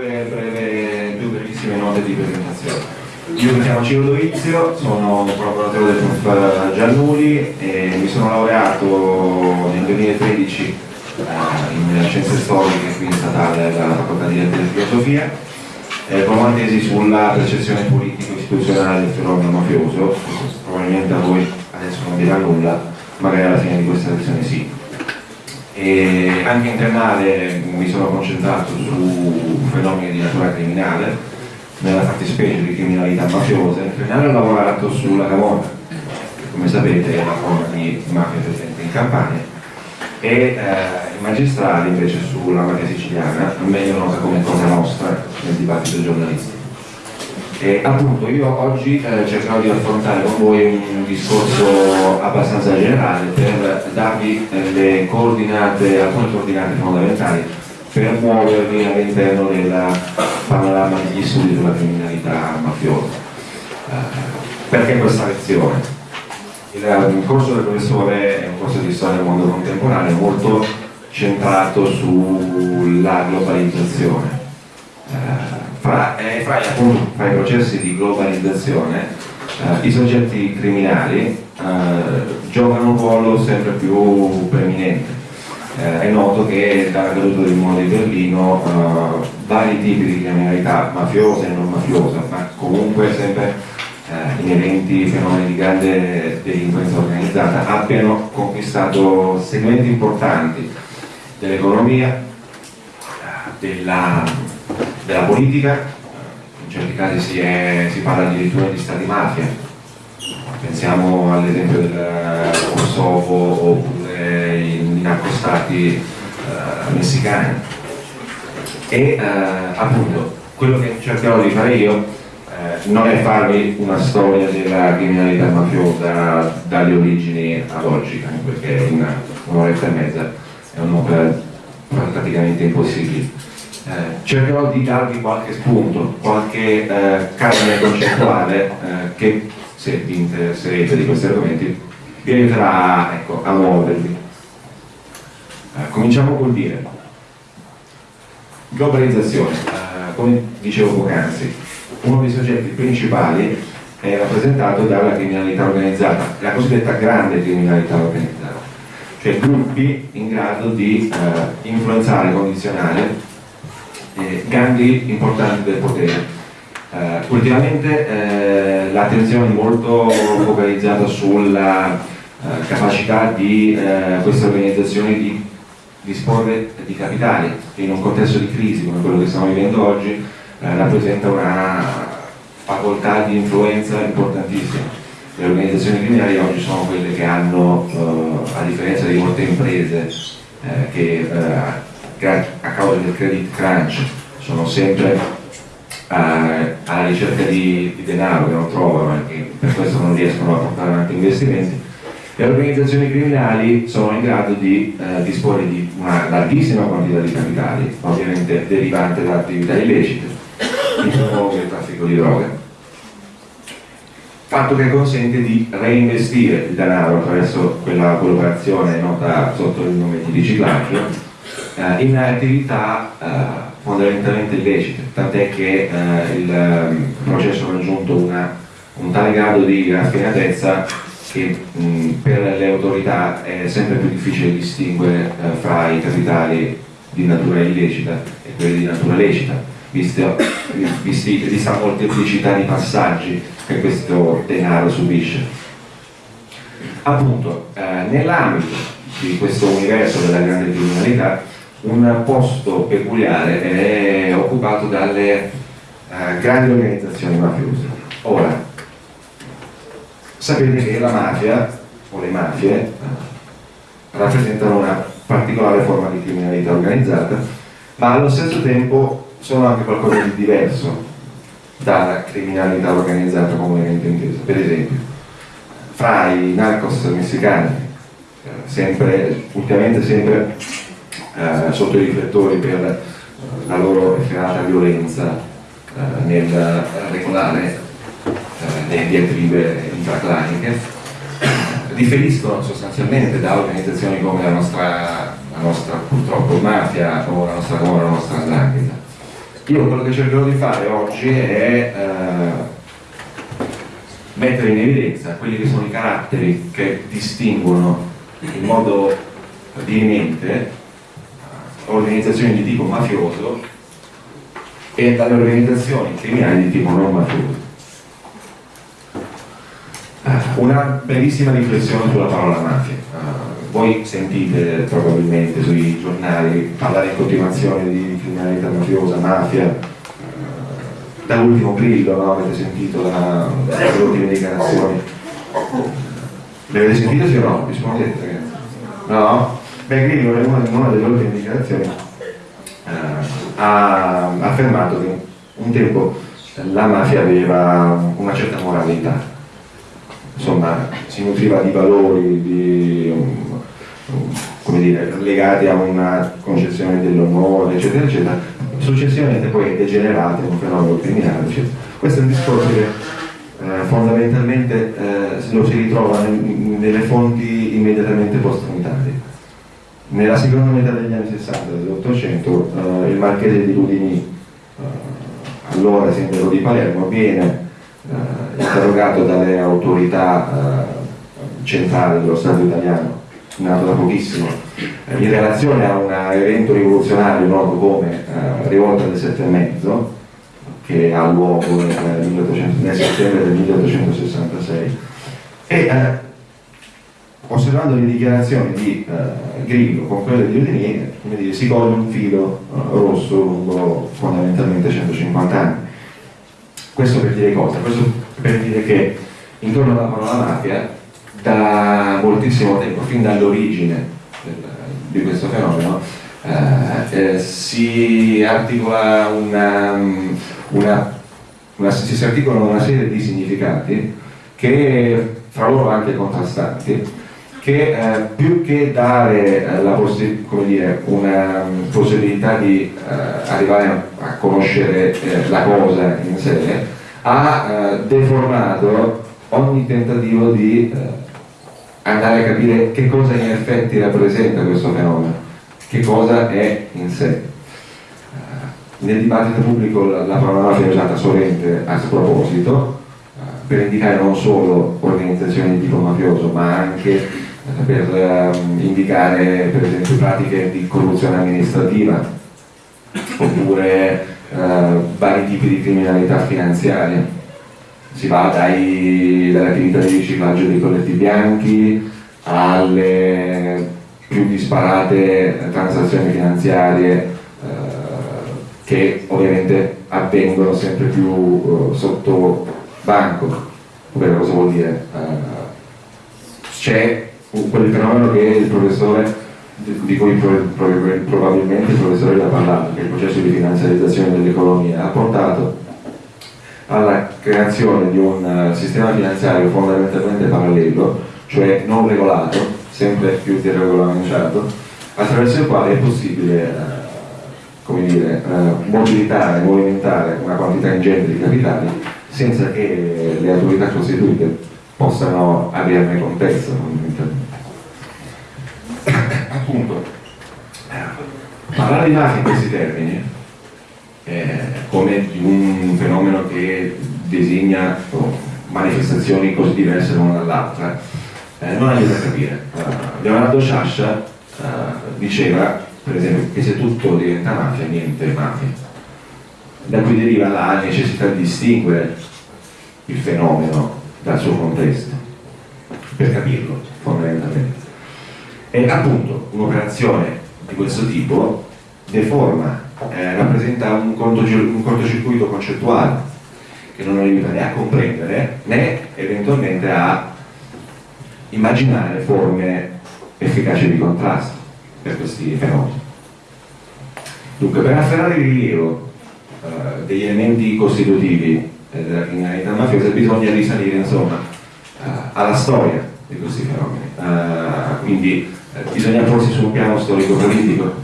due, breve, due brevissime note di presentazione. Io mi chiamo Ciro Dovizio, sono un collaboratore del prof Giannuli e mi sono laureato nel 2013 eh, in scienze storiche qui in statale dalla facoltà di lettere e filosofia eh, con una tesi sulla percezione politico-istituzionale del fenomeno mafioso, probabilmente a voi adesso non dirà nulla, magari alla fine di questa lezione sì. E anche in triennale mi sono concentrato su fenomeni di natura criminale, nella fattispecie di criminalità mafiosa, in triennale ho lavorato sulla Camorra, che come sapete è una forma di mafia presente in Campania, e eh, i magistrali invece sulla mafia siciliana, meglio nota come cosa nostra nel dibattito giornalistico. E appunto io oggi eh, cercherò di affrontare con voi un discorso abbastanza generale per darvi eh, coordinate, alcune coordinate fondamentali per muovervi all'interno del panorama degli studi sulla criminalità mafiosa. Eh, perché questa lezione? Il, il corso del professore è un corso di storia del mondo contemporaneo molto centrato sulla globalizzazione. Eh, fra, eh, fra, fra, i processi di globalizzazione eh, i soggetti criminali eh, giocano un ruolo sempre più preminente. Eh, è noto che dalla caduta del muro di Berlino eh, vari tipi di criminalità mafiosa e non mafiosa, ma comunque sempre eh, inerenti fenomeni di grande delinquenza organizzata, abbiano conquistato segmenti importanti dell'economia, della della politica, in certi casi si, è, si parla addirittura di stati mafia, pensiamo all'esempio del Kosovo oppure i narcostati eh, messicani. E eh, appunto quello che cercherò di fare io eh, non è farvi una storia della criminalità mafiosa dalle origini ad oggi, perché in un'oretta e mezza è un'opera praticamente impossibile eh, cercherò di darvi qualche spunto, qualche eh, carne concettuale eh, che se vi interesserete di questi argomenti vi aiuterà ecco, a muovervi. Eh, cominciamo col dire. Globalizzazione, eh, come dicevo poc'anzi, uno dei soggetti principali è rappresentato dalla criminalità organizzata, la cosiddetta grande criminalità organizzata, cioè gruppi in grado di influenzare e condizionare eh, gangli importanti del potere. Eh, ultimamente eh, l'attenzione è molto focalizzata sulla eh, capacità di eh, queste organizzazioni di disporre di capitali che in un contesto di crisi come quello che stiamo vivendo oggi eh, rappresenta una facoltà di influenza importantissima. Le organizzazioni criminali oggi sono quelle che hanno, a differenza di molte imprese che a causa del credit crunch sono sempre eh, alla ricerca di, di, denaro che non trovano e per questo non riescono a portare avanti investimenti le organizzazioni criminali sono in grado di eh, disporre di una larghissima quantità di capitali ovviamente derivante da attività illecite il il traffico di droga. Fatto che consente di reinvestire il denaro attraverso quella quell'operazione nota sotto il nome di riciclaggio eh, in attività eh, fondamentalmente illecite, tant'è che eh, il um, processo ha raggiunto una, un tale grado di raffinatezza che mh, per le autorità è sempre più difficile distinguere eh, fra i capitali di natura illecita e quelli di natura lecita, visto, visti, vista molteplicità di passaggi che questo denaro subisce. Appunto, eh, nell'ambito di questo universo della grande criminalità un posto peculiare è occupato dalle eh, grandi organizzazioni mafiose. Ora, sapete che la mafia o le mafie rappresentano una particolare forma di criminalità organizzata, ma allo stesso tempo sono anche qualcosa di diverso dalla criminalità organizzata comunemente intesa. Per esempio, fra i narcos messicani, eh, sempre, ultimamente sempre eh, sotto i riflettori per la loro efferata violenza eh, nel regolare eh, le diatribe intraclaniche differiscono sostanzialmente da organizzazioni come la nostra, la nostra purtroppo mafia o la nostra, come la nostra andrangheta io quello che cercherò di fare oggi è eh, mettere in evidenza quelli che sono i caratteri che distinguono in modo dirimente eh, organizzazioni di tipo mafioso e dalle organizzazioni criminali di tipo non mafioso. Eh, una brevissima riflessione sulla parola mafia. Uh, voi sentite probabilmente sui giornali parlare in continuazione di criminalità mafiosa, mafia, uh, dall'ultimo grillo, no? avete sentito da, dalle ultime dichiarazioni. Le avete sentite sì o no? Rispondete ragazzi. No? Beh, Grillo in una, delle ultime dichiarazioni uh, ha affermato che un tempo la mafia aveva una certa moralità insomma, si nutriva di valori di, um, dire, legati a una concezione dell'onore, eccetera, eccetera, successivamente poi è degenerato in un fenomeno criminale. Eccetera. Questo è un discorso che eh, fondamentalmente eh, lo si ritrova nel, nelle fonti immediatamente post-unitarie. Nella seconda metà degli anni 60 dell'Ottocento eh, il marchese di Ludini, eh, allora sindaco di Palermo, viene eh, interrogato dalle autorità eh, centrali dello Stato italiano, nato da pochissimo, eh, in relazione a un evento rivoluzionario noto come Rivolta del Sette e Mezzo, che ha luogo nel, 1800, nel settembre del 1866, e osservando le dichiarazioni di uh, Grillo con quelle di Udini, si coglie un filo uh, rosso lungo fondamentalmente 150 anni. Questo per dire cosa? Questo per dire che intorno alla parola mafia da moltissimo tempo, fin dall'origine di questo fenomeno, eh, eh, si articola una, una, una, si articolano una serie di significati che fra loro anche contrastanti che eh, più che dare eh, la possi dire, una um, possibilità di eh, arrivare a, conoscere eh, la cosa in sé, ha eh, deformato ogni tentativo di eh, andare a capire che cosa in effetti rappresenta questo fenomeno, che cosa è in sé. nel dibattito pubblico la, la parola è usata solamente a sproposito, per indicare non solo organizzazioni di tipo mafioso, ma anche per um, indicare per esempio pratiche di corruzione amministrativa oppure uh, vari tipi di criminalità finanziaria. Si va dai, dalle attività di riciclaggio dei colletti bianchi alle più disparate transazioni finanziarie uh, che ovviamente avvengono sempre più uh, sotto banco. Ovvero cosa vuol dire? c'è quel fenomeno che il professore di cui probabilmente il professore ha parlato, che è il processo di finanziarizzazione dell'economia, ha portato alla creazione di un eh, sistema finanziario fondamentalmente parallelo, cioè non regolato, sempre più deregolamentato, attraverso il quale è possibile eh, dire, eh, mobilitare, movimentare una quantità ingente di capitali senza che le autorità costituite possano averne contezza appunto parlare di mafia in questi termini eh, come di un fenomeno che designa oh, manifestazioni così diverse l'una dall'altra eh, non aiuta a capire. Uh, Leonardo Sciascia uh, diceva per esempio che se tutto diventa mafia niente è mafia. Da cui deriva la necessità di distinguere il fenomeno dal suo contesto per capirlo fondamentalmente e appunto un'operazione di questo tipo deforma, eh, rappresenta un, cortocircuito concettuale che non aiuta né a comprendere né eventualmente a immaginare forme efficaci di contrasto per questi fenomeni. Dunque, per afferrare il rilievo eh, degli elementi costitutivi eh, della criminalità mafiosa bisogna risalire insomma, eh, alla storia di questi fenomeni. Eh, quindi bisogna porsi su un piano storico-politico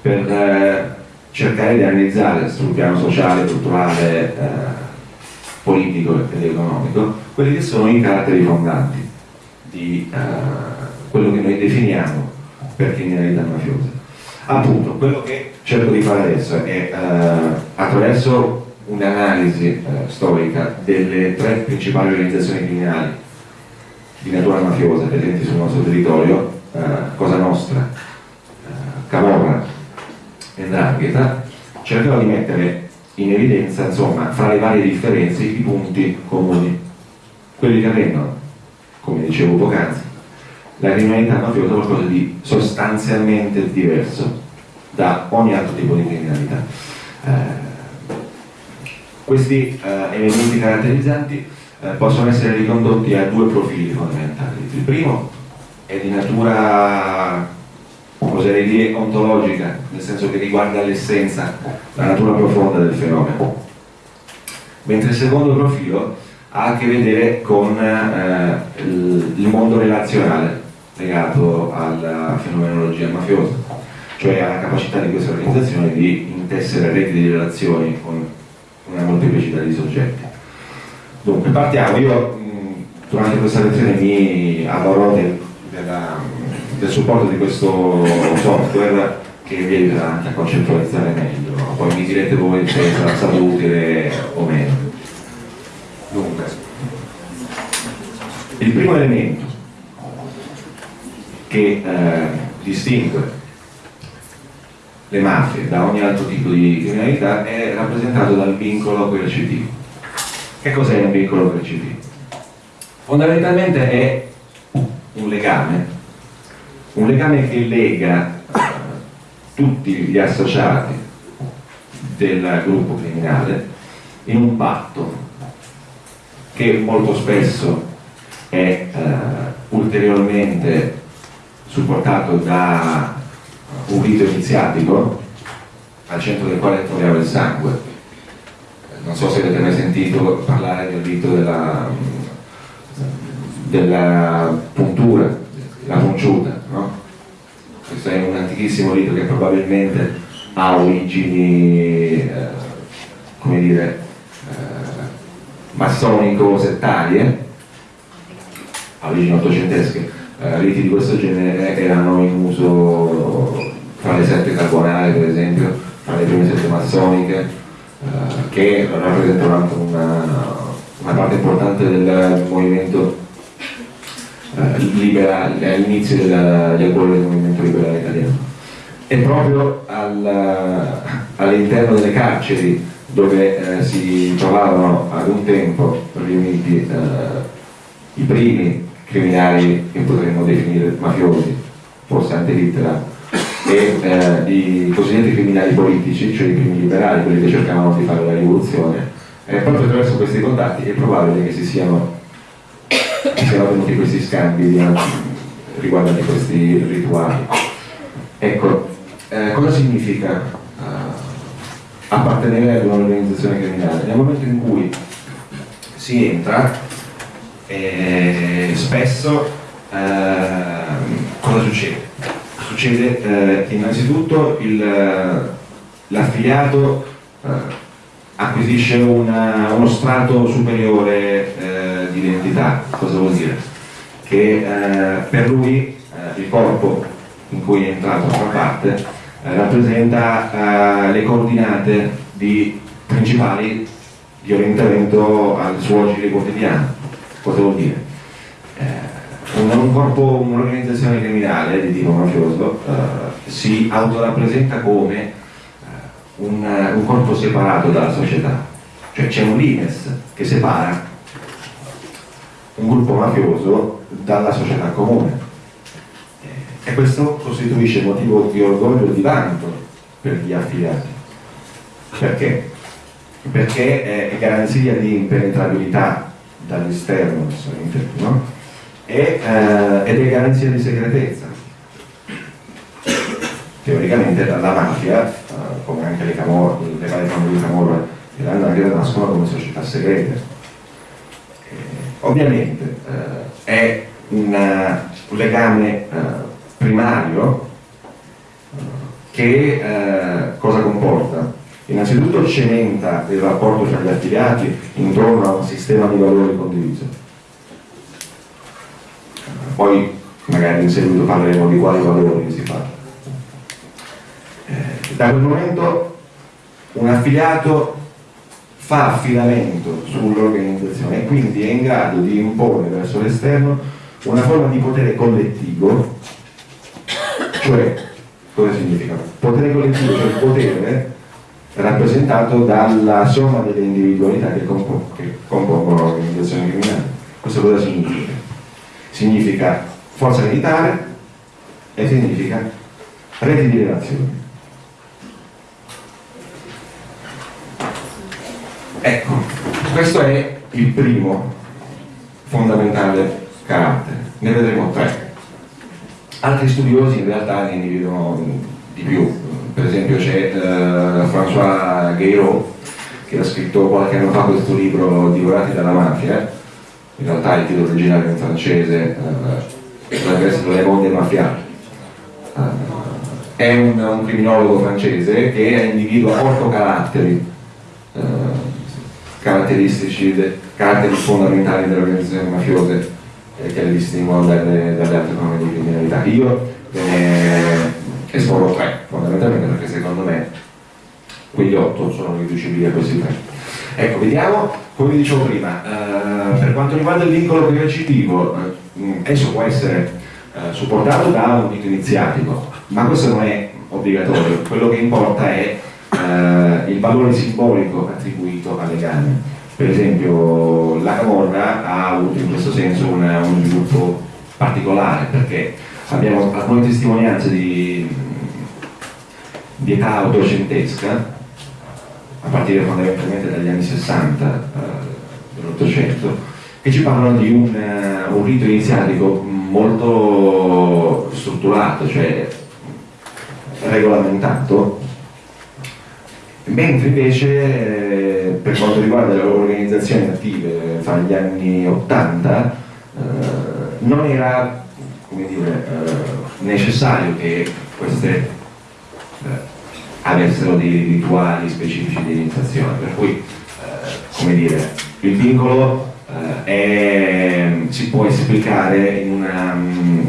per eh, cercare di analizzare sul piano sociale, culturale, eh, politico ed economico quelli che sono i caratteri fondanti di eh, quello che noi definiamo per criminalità mafiosa. Appunto, quello che cerco di fare adesso è eh, attraverso un'analisi eh, storica delle tre principali organizzazioni criminali di natura mafiosa presenti sul nostro territorio, eh, Cosa Nostra, eh, Camorra e Ndrangheta, cercherò di mettere in evidenza, insomma, fra le varie differenze i punti comuni, quelli che rendono, come dicevo poc'anzi, la criminalità mafiosa qualcosa di sostanzialmente diverso da ogni altro tipo di criminalità. Eh, questi eh, elementi caratterizzanti eh, possono essere ricondotti a due profili fondamentali. Il primo è di natura, oserei dire, ontologica, nel senso che riguarda l'essenza, la natura profonda del fenomeno. Mentre il secondo profilo ha a che vedere con eh, il, mondo relazionale legato alla fenomenologia mafiosa, cioè alla capacità di queste organizzazioni di intessere reti di relazioni con una molteplicità di soggetti. Dunque, partiamo. Io durante questa lezione mi avvarrò del, del supporto di questo software che vi aiuterà anche a concettualizzare meglio, poi mi direte voi se sarà stato utile o meno. Dunque, il primo elemento che eh, distingue le mafie da ogni altro tipo di criminalità è rappresentato dal vincolo coercitivo. Che cos'è un vincolo coercitivo? Fondamentalmente è un legame, un legame che lega tutti gli associati del gruppo criminale in un patto che molto spesso è eh, ulteriormente supportato da un rito iniziatico al centro del quale troviamo il sangue. Non so se avete mai sentito parlare del rito della, della puntura, la punciuta, no? Questo è un antichissimo rito che probabilmente ha origini, eh, come dire, eh, massonico-settarie, ha origini ottocentesche, eh, riti di questo genere erano in uso fra le sette carbonare per esempio, fra le prime sette massoniche, eh, che rappresentano anche una, una, parte importante del movimento all'inizio degli albori del movimento liberale italiano. E proprio al, all'interno delle carceri dove eh, si trovavano ad un tempo riuniti eh, i primi criminali che potremmo definire mafiosi, forse anche Hitler, e eh, i cosiddetti criminali politici, cioè i primi liberali, quelli che cercavano di fare la rivoluzione. E proprio attraverso questi contatti è probabile che si siano, siano avvenuti questi scambi riguardanti questi rituali. Ecco, eh, cosa significa uh, appartenere ad un'organizzazione criminale? Nel momento in cui si entra e spesso eh, cosa succede? Succede eh, innanzitutto l'affiliato eh, acquisisce una, uno strato superiore eh, di identità, cosa vuol dire? Che eh, per lui eh, il corpo in cui è entrato a far parte rappresenta le coordinate di, principali di orientamento al suo agire quotidiano cosa vuol dire? Eh, un, un corpo, un'organizzazione criminale di tipo mafioso eh, si autorappresenta come eh, un, un, corpo separato dalla società, cioè c'è un limes che separa un gruppo mafioso dalla società comune e questo costituisce motivo di orgoglio e di vanto per gli affiliati. Perché? Perché è garanzia di impenetrabilità dall'esterno no? e, eh, ed è garanzia di segretezza. Teoricamente la mafia, eh, come anche le, camorre, le varie famiglie di Camorra e l'Andrangheta nascono come società segrete. Eh, ovviamente eh, è una, un legame eh, primario eh, che cosa comporta? Innanzitutto cementa il rapporto tra gli affiliati intorno a un sistema di valori condiviso. Poi magari in seguito parleremo di quali valori si parla. Eh, Da quel momento un affiliato fa affidamento sull'organizzazione e quindi è in grado di imporre verso l'esterno una forma di potere collettivo, cioè cosa significa? Potere collettivo, cioè il potere rappresentato dalla somma delle individualità che, compongono, che compongono l'organizzazione criminale. Questo cosa significa? Significa forza militare e significa reti di relazioni. Ecco, questo è il primo fondamentale carattere, ne vedremo tre. Altri studiosi in realtà ne individuano di più, per esempio c'è uh, François Guéraud che ha scritto qualche anno fa questo libro Divorati dalla mafia, in realtà il titolo originale in francese, uh, dovrebbe essere Le Monde Mafia. Uh, è un, un, criminologo francese che individua otto caratteri, caratteristici, de, caratteri fondamentali delle organizzazioni mafiose eh, che le distinguono dalle, dalle altre forme di criminalità. Io eh, espongo tre, fondamentalmente perché secondo me quegli otto sono riducibili a questi tre. Ecco, vediamo, come dicevo prima, eh, per quanto riguarda il vincolo coercitivo, eh, esso può essere eh, supportato da un rito iniziatico, ma questo non è obbligatorio, quello che importa è eh, il valore simbolico attribuito alle gambe. Per esempio la Camorra ha avuto in questo senso una, un sviluppo particolare perché abbiamo alcune testimonianze di, di età ottocentesca a partire fondamentalmente dagli anni 60 eh, dell'Ottocento che ci parlano di un, uh, un rito iniziatico molto strutturato, cioè regolamentato mentre invece eh, per quanto riguarda le organizzazioni attive fra gli anni 80 eh, non era dire, eh, necessario che queste eh, avessero dei rituali specifici di iniziazione, per cui come dire, il vincolo è, si può esplicare in, una, mm,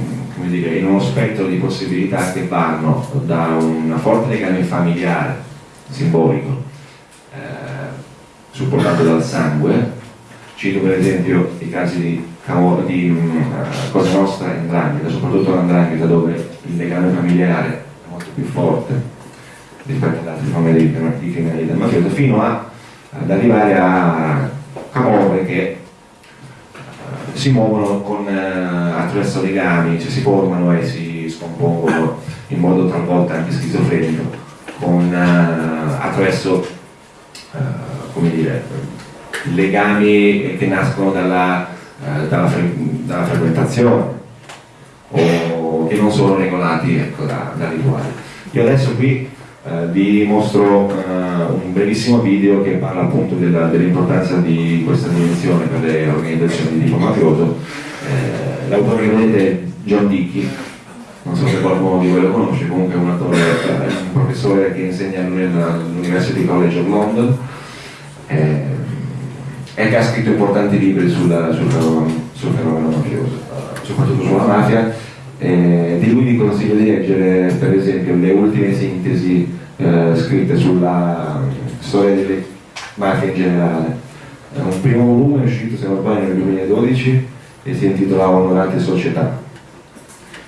dire, in uno spettro di possibilità che vanno da una forte legame familiare simbolico eh, supportato dal sangue. Cito per esempio i casi di, di uh, Cosa Nostra e Andrangheta, soprattutto l'Andrangheta dove il legame familiare è molto più forte rispetto ad altre forme di, di criminalità mafiosa, fino a, ad arrivare a camorre che uh, si muovono con, uh, attraverso legami, cioè si formano e si scompongono in modo talvolta anche schizofrenico con, uh, attraverso uh, come dire, legami che nascono dalla, uh, dalla, fre dalla, frequentazione o che non sono regolati ecco, da, da rituali. Io adesso qui vi mostro un brevissimo video che parla appunto dell'importanza dell di questa dimensione per le organizzazioni di tipo mafioso. L'autore che vedete è John Dickey, non so se qualcuno di voi lo conosce, comunque è un attore, è un professore che insegna all'University College of London eh, e che ha scritto importanti libri sulla, sul, fenomeno, sul, fenomeno, mafioso, soprattutto sulla mafia. Eh, di lui vi consiglio di leggere per esempio le ultime sintesi eh, scritte sulla storia delle mafie in generale. un primo volume è uscito, se non sbaglio, nel 2012 e si intitolava Onorate Società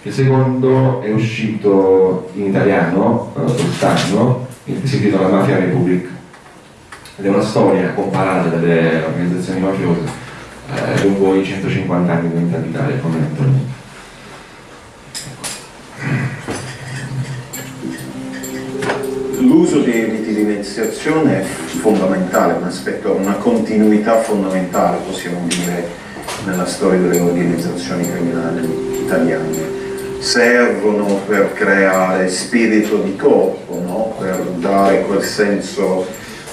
il secondo è uscito in italiano eh, quest'anno, si intitola Mafia Republic ed è una storia comparata dalle organizzazioni mafiose eh, lungo i 150 anni di unità d'Italia fondamentalmente. L'uso di iniziazione è fondamentale, un aspetto, una continuità fondamentale possiamo dire nella storia delle organizzazioni criminali italiane servono per creare spirito di corpo, no? per dare quel senso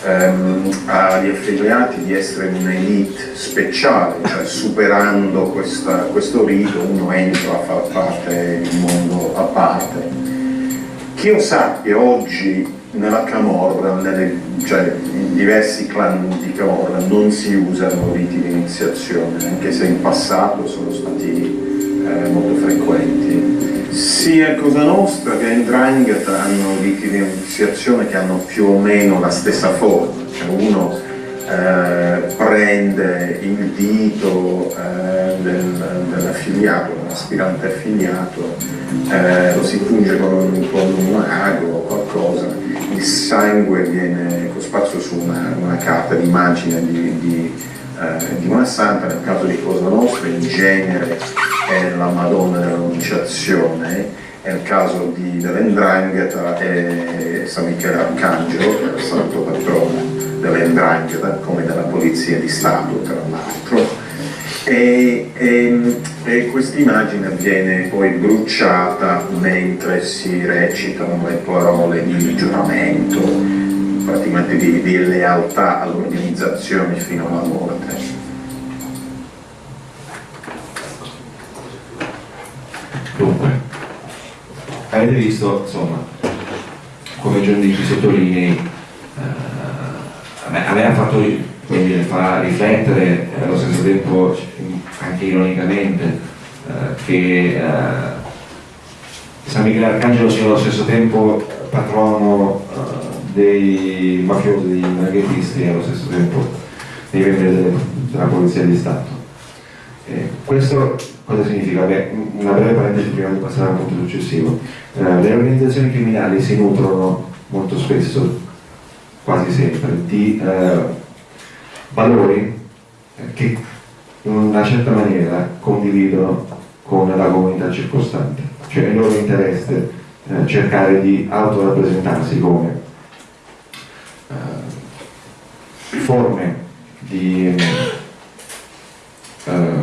ehm, agli affiliati di essere un'elite speciale, cioè superando questa, questo rito uno entra a far parte di un mondo a parte. Che io sappia oggi nella Camorra, nelle, cioè in diversi clan di Camorra non si usano riti di iniziazione, anche se in passato sono stati eh, molto frequenti sia Cosa Nostra che Ndrangheta hanno riti di iniziazione che hanno più o meno la stessa forma, cioè uno eh, prende il dito eh, del, dell'affiliato, dell'aspirante affiliato, eh, lo si punge con un, con un ago o qualcosa, il sangue viene cosparso su una, una carta d'immagine di, di, eh, di, una santa, nel caso di Cosa Nostra in genere è la Madonna dell'Annunciazione, nel caso di, dell'Endrangheta è San Michele Arcangelo, che è il santo patrono dell'Endrangheta come della Polizia di Stato tra l'altro. E, e, e questa immagine viene poi bruciata mentre si recitano le parole di giuramento praticamente di, di lealtà all'organizzazione fino alla morte Dunque, avete visto, insomma, come John Dici sottolinei, aveva fatto quindi fa riflettere eh, allo stesso tempo anche ironicamente eh, che eh, San Michele Arcangelo sia allo stesso tempo patrono eh, dei mafiosi, dei maghettisti e allo stesso tempo dei membri della Polizia di Stato. Questo cosa significa? Beh, una breve parentesi prima di passare al punto successivo. Eh, le organizzazioni criminali si nutrono molto spesso quasi sempre, di eh, valori che in una certa maniera condividono con la comunità circostante, cioè è il loro interesse eh, cercare di autorappresentarsi come eh, forme di eh,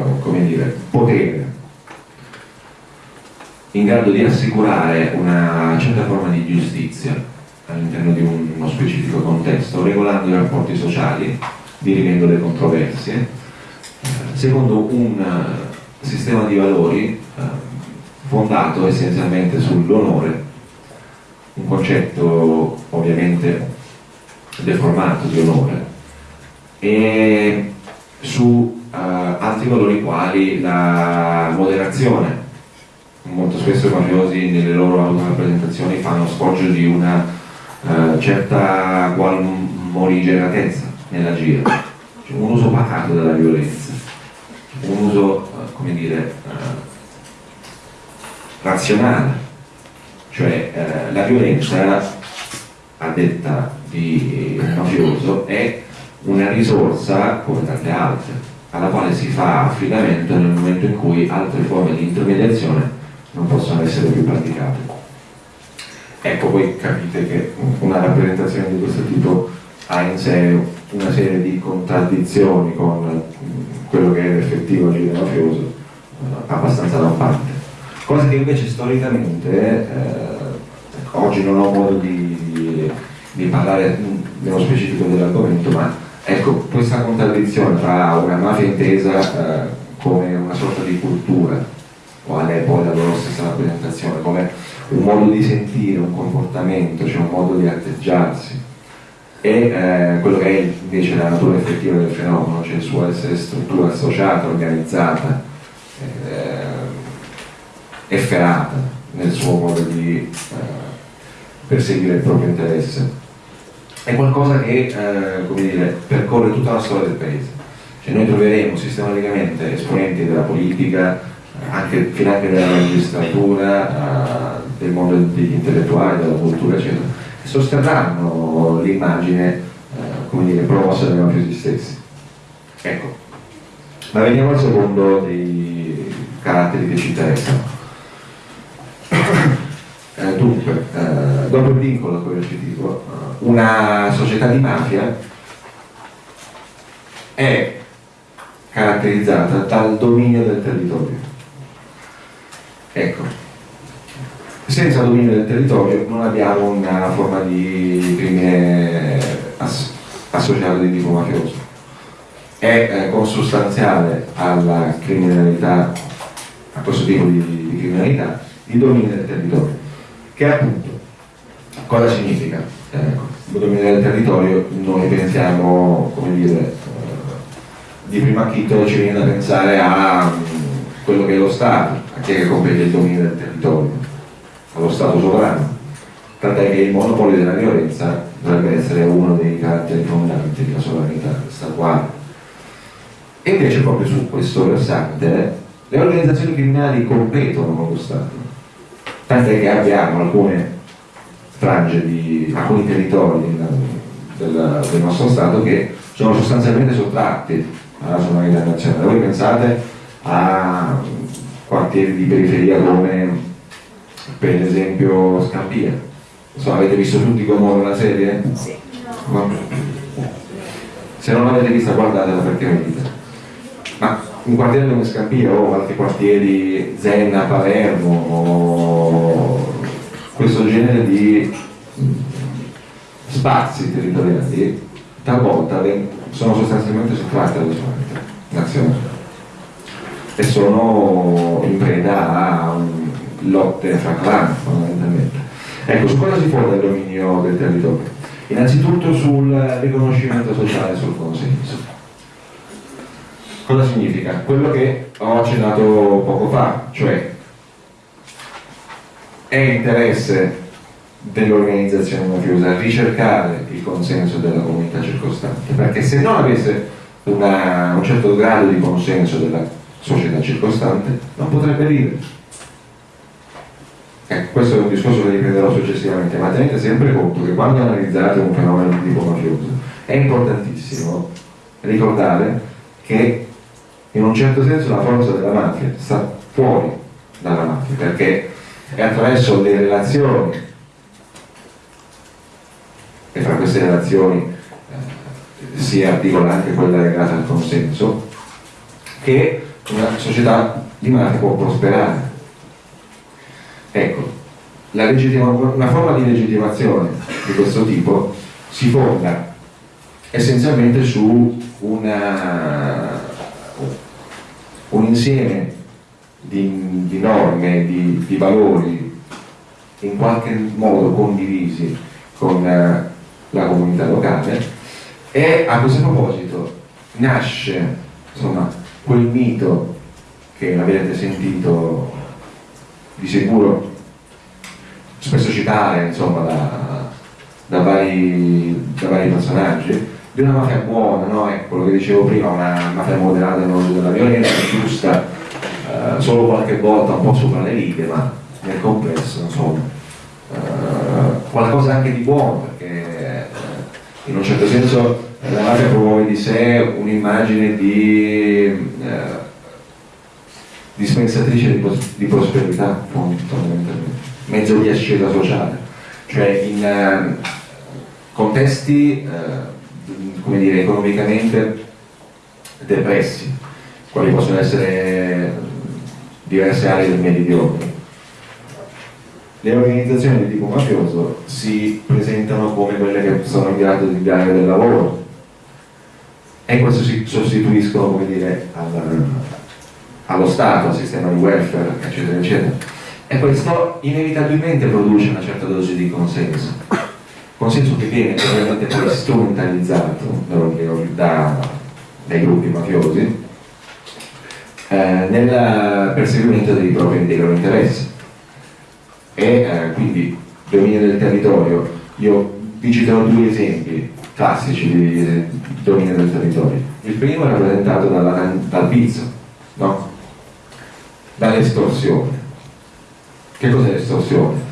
dire, potere in grado di assicurare una certa forma di giustizia all'interno di uno specifico contesto, regolando i rapporti sociali, dirimendo le controversie, eh, secondo un uh, sistema di valori uh, fondato essenzialmente sull'onore, un concetto ovviamente deformato di onore, e su altri valori quali la moderazione. Molto spesso i mafiosi nelle loro autorappresentazioni fanno sfoggio di una eh, certa qual morigeratezza nell'agire, cioè un uso pacato della violenza, un uso, eh, come dire, uh, razionale, cioè uh, la violenza, a detta di mafioso, è una risorsa come tante altre, alla quale si fa affidamento nel momento in cui altre forme di intermediazione non possono essere più praticate. Ecco, voi capite che una rappresentazione di questo tipo ha in sé una serie di contraddizioni con quello che è l'effettivo agire mafioso, eh, abbastanza da parte. Cosa che invece storicamente, eh, oggi non ho modo di, di parlare nello specifico dell'argomento, ma ecco, questa contraddizione tra una mafia intesa eh, come una sorta di cultura, qual è poi la loro stessa rappresentazione, come un modo di sentire, un comportamento, cioè un modo di atteggiarsi e eh, quello che è invece la natura effettiva del fenomeno, cioè il suo essere struttura associata, organizzata, eh, efferata nel suo modo di eh, perseguire il proprio interesse. È qualcosa che eh, dire, percorre tutta la storia del paese. Cioè noi troveremo sistematicamente esponenti della politica, anche, finanche della magistratura, del mondo degli intellettuali, della cultura, eccetera, che sosterranno l'immagine, eh, promossa dai mafiosi stessi. Ecco, ma veniamo al secondo dei caratteri che ci interessano. Eh, dunque, eh, dopo il vincolo coercitivo, eh, una società di mafia è caratterizzata dal dominio del territorio. Ecco, senza dominio del territorio non abbiamo una forma di crimine ass associato di tipo mafioso. È eh, consustanziale alla criminalità, a questo tipo di, di criminalità, il dominio del territorio, che appunto cosa significa? Eh, il dominio del territorio noi pensiamo, come dire, eh, di primo acchito ci viene da pensare a um, quello che è lo Stato, chi è che compete il dominio del territorio? Allo Stato sovrano. Tant'è che il monopolio della violenza dovrebbe essere uno dei caratteri fondanti della sovranità statuale. E invece proprio su questo versante le organizzazioni criminali competono con lo Stato. Tant'è che abbiamo alcune frange di alcuni territori del, del nostro Stato che sono sostanzialmente sottratti alla sovranità nazionale. Voi pensate a quartieri di periferia come per esempio Scampia. So, avete visto tutti come la serie? Sì. No. Se non l'avete vista guardatela perché merita. Ma un quartiere come Scampia o altri quartieri Zenna, Palermo questo genere di spazi territoriali talvolta sono sostanzialmente sottratti alla sovranità nazionale e sono in preda a lotte fra clan fondamentalmente. Ecco, su cosa si fonda il dominio del territorio? Innanzitutto sul riconoscimento sociale, sul consenso. Cosa significa? Quello che ho accennato poco fa, cioè è interesse dell'organizzazione mafiosa ricercare il consenso della comunità circostante, perché se non avesse una, un certo grado di consenso della società circostante non potrebbe vivere. Ecco, questo è un discorso che riprenderò successivamente, ma tenete sempre conto che quando analizzate un fenomeno di tipo mafioso è importantissimo ricordare che in un certo senso la forza della mafia sta fuori dalla mafia, perché è attraverso le relazioni e fra queste relazioni eh, si articola anche quella legata al consenso, che una società di mafia può prosperare. Ecco, una forma di legittimazione di questo tipo si fonda essenzialmente su una, un insieme di, di norme, di, di, valori in qualche modo condivisi con eh, la comunità locale. E a questo proposito nasce insomma, quel mito che avete sentito di sicuro spesso citare insomma, da, da, vari, da, vari, personaggi di una mafia buona, no? è quello che dicevo prima, una mafia moderata non della violenza, giusta, eh, solo qualche volta un po' sopra le righe, ma nel complesso insomma, eh, qualcosa anche di buono, in un certo senso la mafia promuove di sé un'immagine di eh, dispensatrice di, di, prosperità fondamentalmente, mezzo di ascesa sociale, cioè in eh, contesti eh, come dire, economicamente depressi, quali possono essere diverse aree del meridione le organizzazioni di tipo mafioso si presentano come quelle che sono in grado di dare del lavoro e questo si sostituiscono come dire, al, allo Stato, al sistema di welfare, eccetera, eccetera. E questo inevitabilmente produce una certa dose di consenso, consenso che viene ovviamente poi strumentalizzato da, dai gruppi mafiosi eh, nel perseguimento dei propri dei loro interessi e eh, quindi dominio del territorio. Io vi citerò due esempi classici di dominio del territorio. Il primo è rappresentato dalla, dal pizzo, no? dall'estorsione. Che cos'è l'estorsione?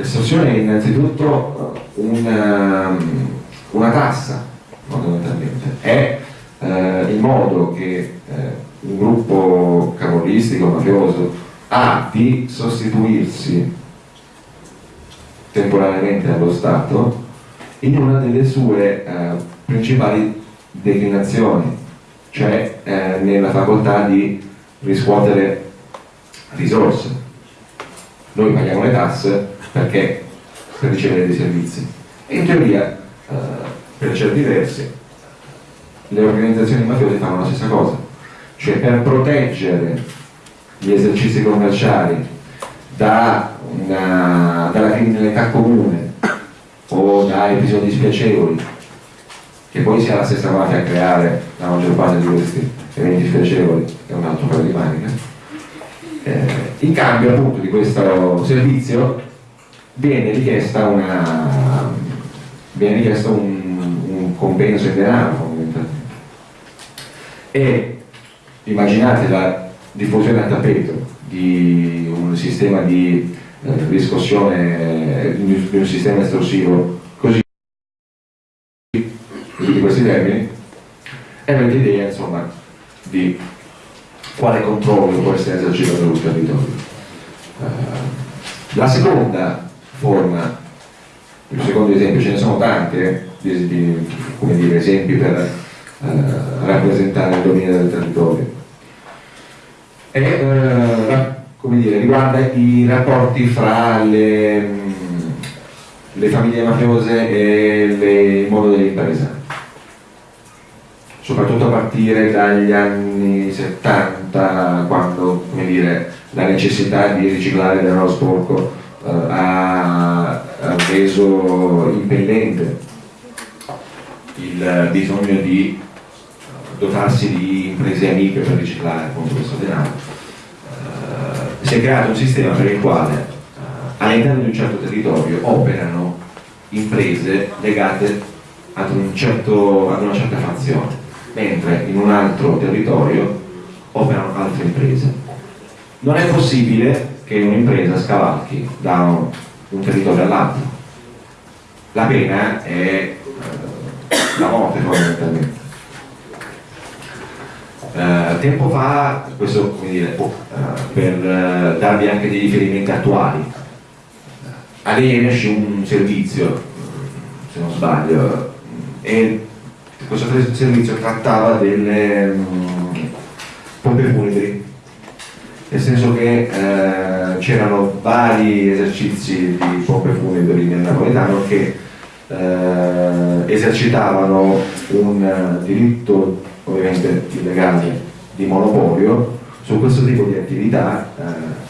L'estorsione è innanzitutto una, um, una tassa, fondamentalmente. È eh, il modo che eh, un gruppo camorristico, mafioso, ha di sostituirsi temporaneamente allo Stato in una delle sue eh, principali declinazioni, cioè eh, nella facoltà di riscuotere risorse. Noi paghiamo le tasse perché? Per ricevere dei servizi. E in teoria eh, per certi versi le organizzazioni mafiose fanno la stessa cosa, cioè per proteggere gli esercizi commerciali da una, dalla criminalità comune o da episodi spiacevoli, che poi sia la stessa mafia a creare la maggior parte di questi eventi spiacevoli, è un altro paio di maniche, Eh, in cambio appunto di questo servizio viene richiesta una viene richiesto un, un compenso in denaro fondamentalmente e immaginate la diffusione a tappeto di un sistema di eh, riscossione di un sistema estorsivo così di questi termini e avete idea insomma di quale controllo può essere esercitato sul territorio. Uh, la seconda forma, il secondo esempio, ce ne sono tante di, di, come dire, esempi per uh, rappresentare il dominio del territorio. E come dire, riguarda i rapporti fra le, le famiglie mafiose e le, il mondo dell'impresa soprattutto a partire dagli anni 70, quando dire, la necessità di riciclare denaro sporco eh, ha, ha, reso impellente il bisogno di dotarsi di imprese amiche per riciclare appunto questo denaro. Eh, si è creato un sistema per il quale eh, all'interno di un certo territorio operano imprese legate ad, un certo, ad una certa fazione mentre in un altro territorio operano altre imprese. Non è possibile che un'impresa scavalchi da un, territorio all'altro. La pena è eh, la morte fondamentalmente. Eh, tempo fa, questo dire, eh, per eh, darvi anche dei riferimenti attuali, a lei esce un servizio, se non sbaglio, e questo servizio trattava delle um, pompe funebri, nel senso che c'erano vari esercizi di pompe funebri nel napoletano che eh, esercitavano un diritto ovviamente illegale di monopolio su questo tipo di attività eh,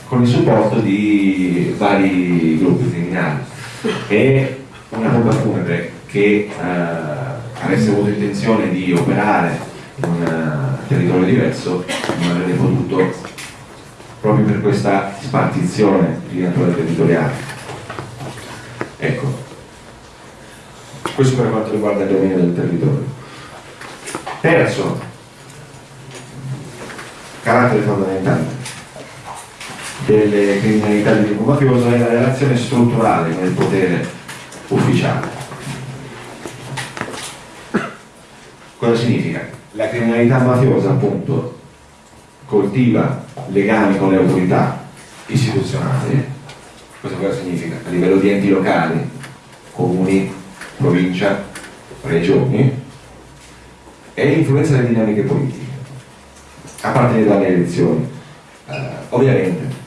con il supporto di vari gruppi criminali. E una pompa funebre che eh, avesse avuto intenzione di operare in un uh, territorio diverso non avrebbe potuto proprio per questa spartizione di natura territoriale. Ecco, questo per quanto riguarda il dominio del territorio. Terzo, carattere fondamentale delle criminalità di tipo mafioso è la relazione strutturale con il potere ufficiale Cosa significa? La criminalità mafiosa appunto coltiva legami con le autorità istituzionali. Cosa, cosa significa? A livello di enti locali, comuni, provincia, regioni e influenza le dinamiche politiche a partire dalle elezioni. Uh, ovviamente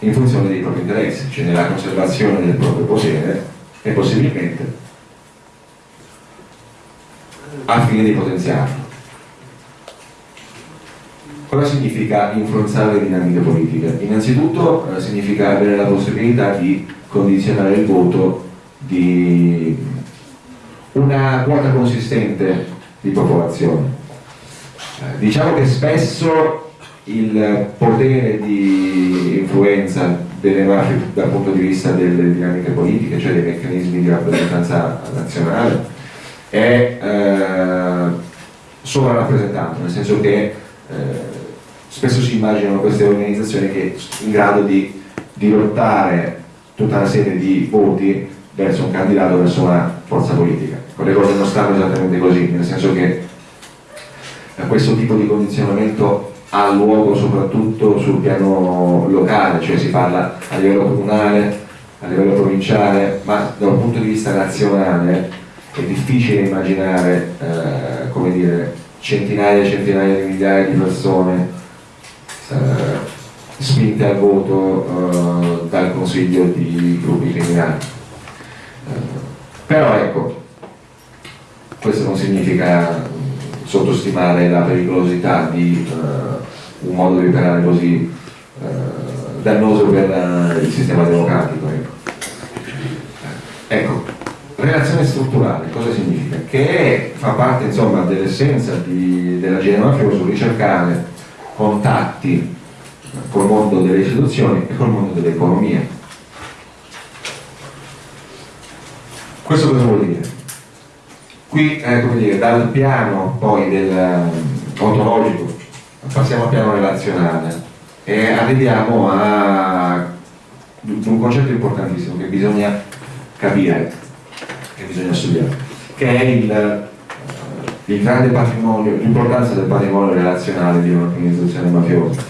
in funzione dei propri interessi, cioè nella conservazione del proprio potere e possibilmente al fine di potenziarlo. Cosa significa influenzare le dinamiche politiche? Innanzitutto eh, significa avere la possibilità di condizionare il voto di una quota consistente di popolazione. Eh, diciamo che spesso il potere di influenza delle mafie dal punto di vista delle dinamiche politiche, cioè dei meccanismi di rappresentanza nazionale, è eh, sovrarappresentato, nel senso che eh, spesso si immaginano queste organizzazioni che in grado di dirottare tutta una serie di voti verso un candidato, verso una forza politica. Con le cose non stanno esattamente così, nel senso che eh, questo tipo di condizionamento ha luogo soprattutto sul piano locale, cioè si parla a livello comunale, a livello provinciale, ma da un punto di vista nazionale è difficile immaginare eh, dire, centinaia e centinaia di migliaia di persone spinte al voto eh, dal consiglio di gruppi criminali. Eh, però ecco, questo non significa sottostimare la pericolosità di eh, un modo di operare così eh, dannoso per il sistema democratico. Ecco. ecco Relazione strutturale, cosa significa? Che fa parte insomma dell'essenza della genere mafioso ricercare contatti col mondo delle istituzioni e col mondo dell'economia. Questo cosa vuol dire? Qui, eh, come dire, dal piano poi del eh, ontologico passiamo al piano relazionale e arriviamo a un concetto importantissimo che bisogna capire, che bisogna studiare, che è il, il grande patrimonio, l'importanza del patrimonio relazionale di un'organizzazione mafiosa.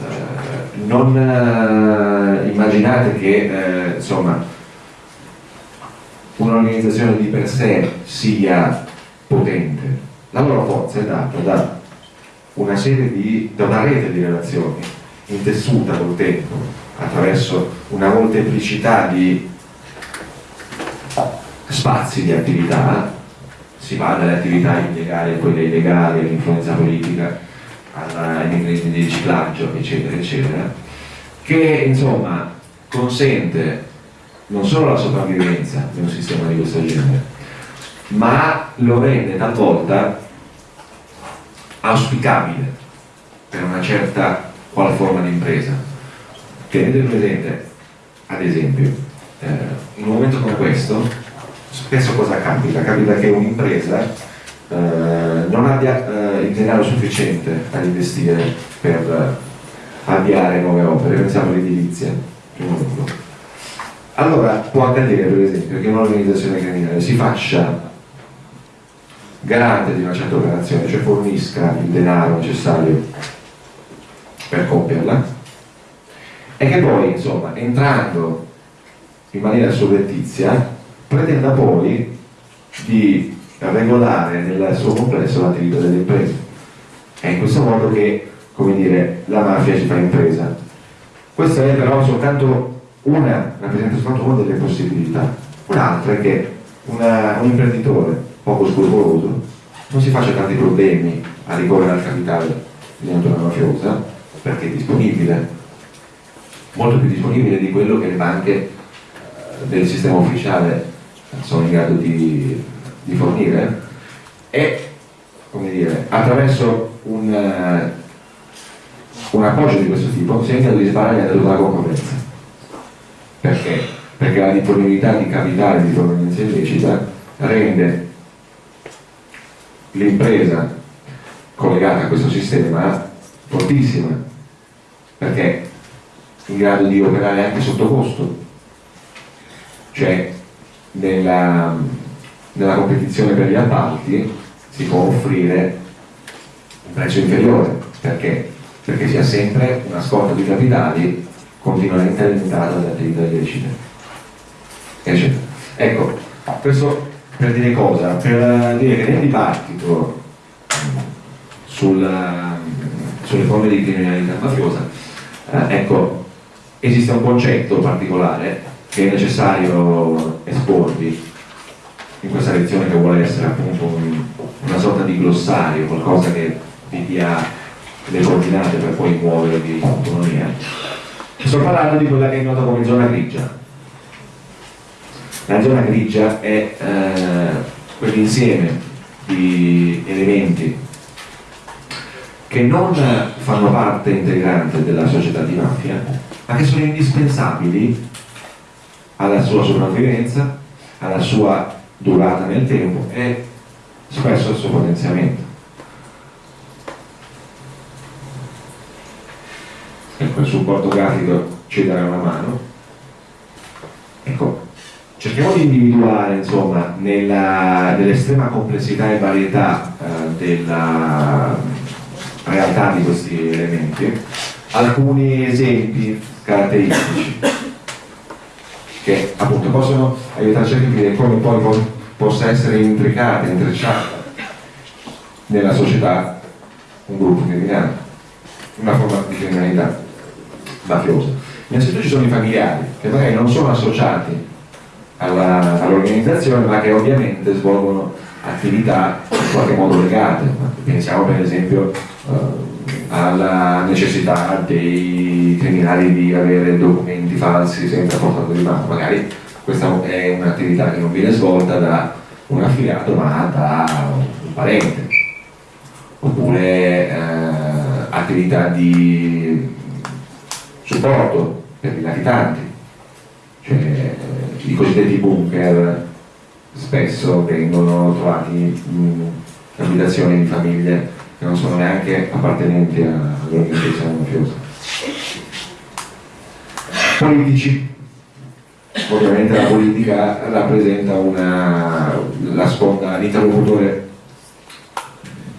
Eh, non eh, immaginate che eh, un'organizzazione di per sé sia potente, la loro forza è data da una di, da una rete di relazioni intessuta col tempo attraverso una molteplicità di spazi di attività si va dalle attività illegali a quelle illegali, all'influenza politica, ai meccanismi di riciclaggio, eccetera, eccetera, che insomma consente non solo la sopravvivenza di un sistema di questo genere, ma lo rende talvolta auspicabile per una certa qual forma di impresa. Tenete presente, ad esempio, eh, in un momento come questo, spesso cosa capita? Capita che un'impresa eh, non abbia eh, il denaro sufficiente ad investire per avviare nuove opere, pensiamo all'edilizia, allora può accadere per esempio che un'organizzazione criminale si faccia garante di una certa operazione, cioè fornisca il denaro necessario per compierla e che poi, insomma, entrando in maniera surrettizia, pretenda poi di regolare nel suo complesso l'attività delle imprese. È in questo modo che, dire, la mafia ci fa impresa. Questa è però soltanto una, rappresenta soltanto una delle possibilità. Un'altra è che una, un imprenditore poco scrupoloso, non si faccia tanti problemi a ricorrere al capitale di natura mafiosa perché è disponibile, molto più disponibile di quello che le banche eh, del sistema ufficiale sono in grado di, di fornire e come dire, attraverso un, uh, un appoggio di questo tipo è in grado di sparare da tutta la concorrenza perché? perché la disponibilità di capitale di provenienza illecita rende l'impresa collegata a questo sistema fortissima perché è in grado di operare anche sotto costo cioè nella, nella competizione per gli appalti si può offrire un prezzo inferiore perché? perché si ha sempre una scorta di capitali continuamente alimentata dalle attività illecite ecco questo per dire cosa? Per dire che nel dibattito sul, sulle forme di criminalità mafiosa, eh, ecco, esiste un concetto particolare che è necessario esporvi in questa lezione che vuole essere appunto un, una sorta di glossario, qualcosa che vi dia le coordinate per poi muovervi in autonomia. Sto parlando di quella che è nota come zona grigia la zona grigia è eh, quell'insieme di elementi che non fanno parte integrante della società di mafia, ma che sono indispensabili alla sua sopravvivenza, alla sua durata nel tempo e spesso al suo potenziamento. Ecco, il supporto grafico ci darà una mano. Ecco, cerchiamo di individuare insomma nell'estrema complessità e varietà eh, della realtà di questi elementi alcuni esempi caratteristici che appunto possono aiutarci a capire come poi po possa essere intricata, intrecciata nella società un gruppo criminale, una forma di criminalità mafiosa. Innanzitutto ci sono i familiari che magari non sono associati all'organizzazione all ma che ovviamente svolgono attività in qualche modo legate pensiamo per esempio eh, alla necessità dei criminali di avere documenti falsi sempre a portata di mano. Magari questa è un'attività che non viene svolta da un affiliato ma da un parente. Oppure eh, attività di supporto per i latitanti, cioè i cosiddetti bunker spesso vengono trovati in abitazioni di famiglie che non sono neanche appartenenti all'organizzazione mafiosa. Politici. Ovviamente la politica rappresenta una, la sponda, l'interlocutore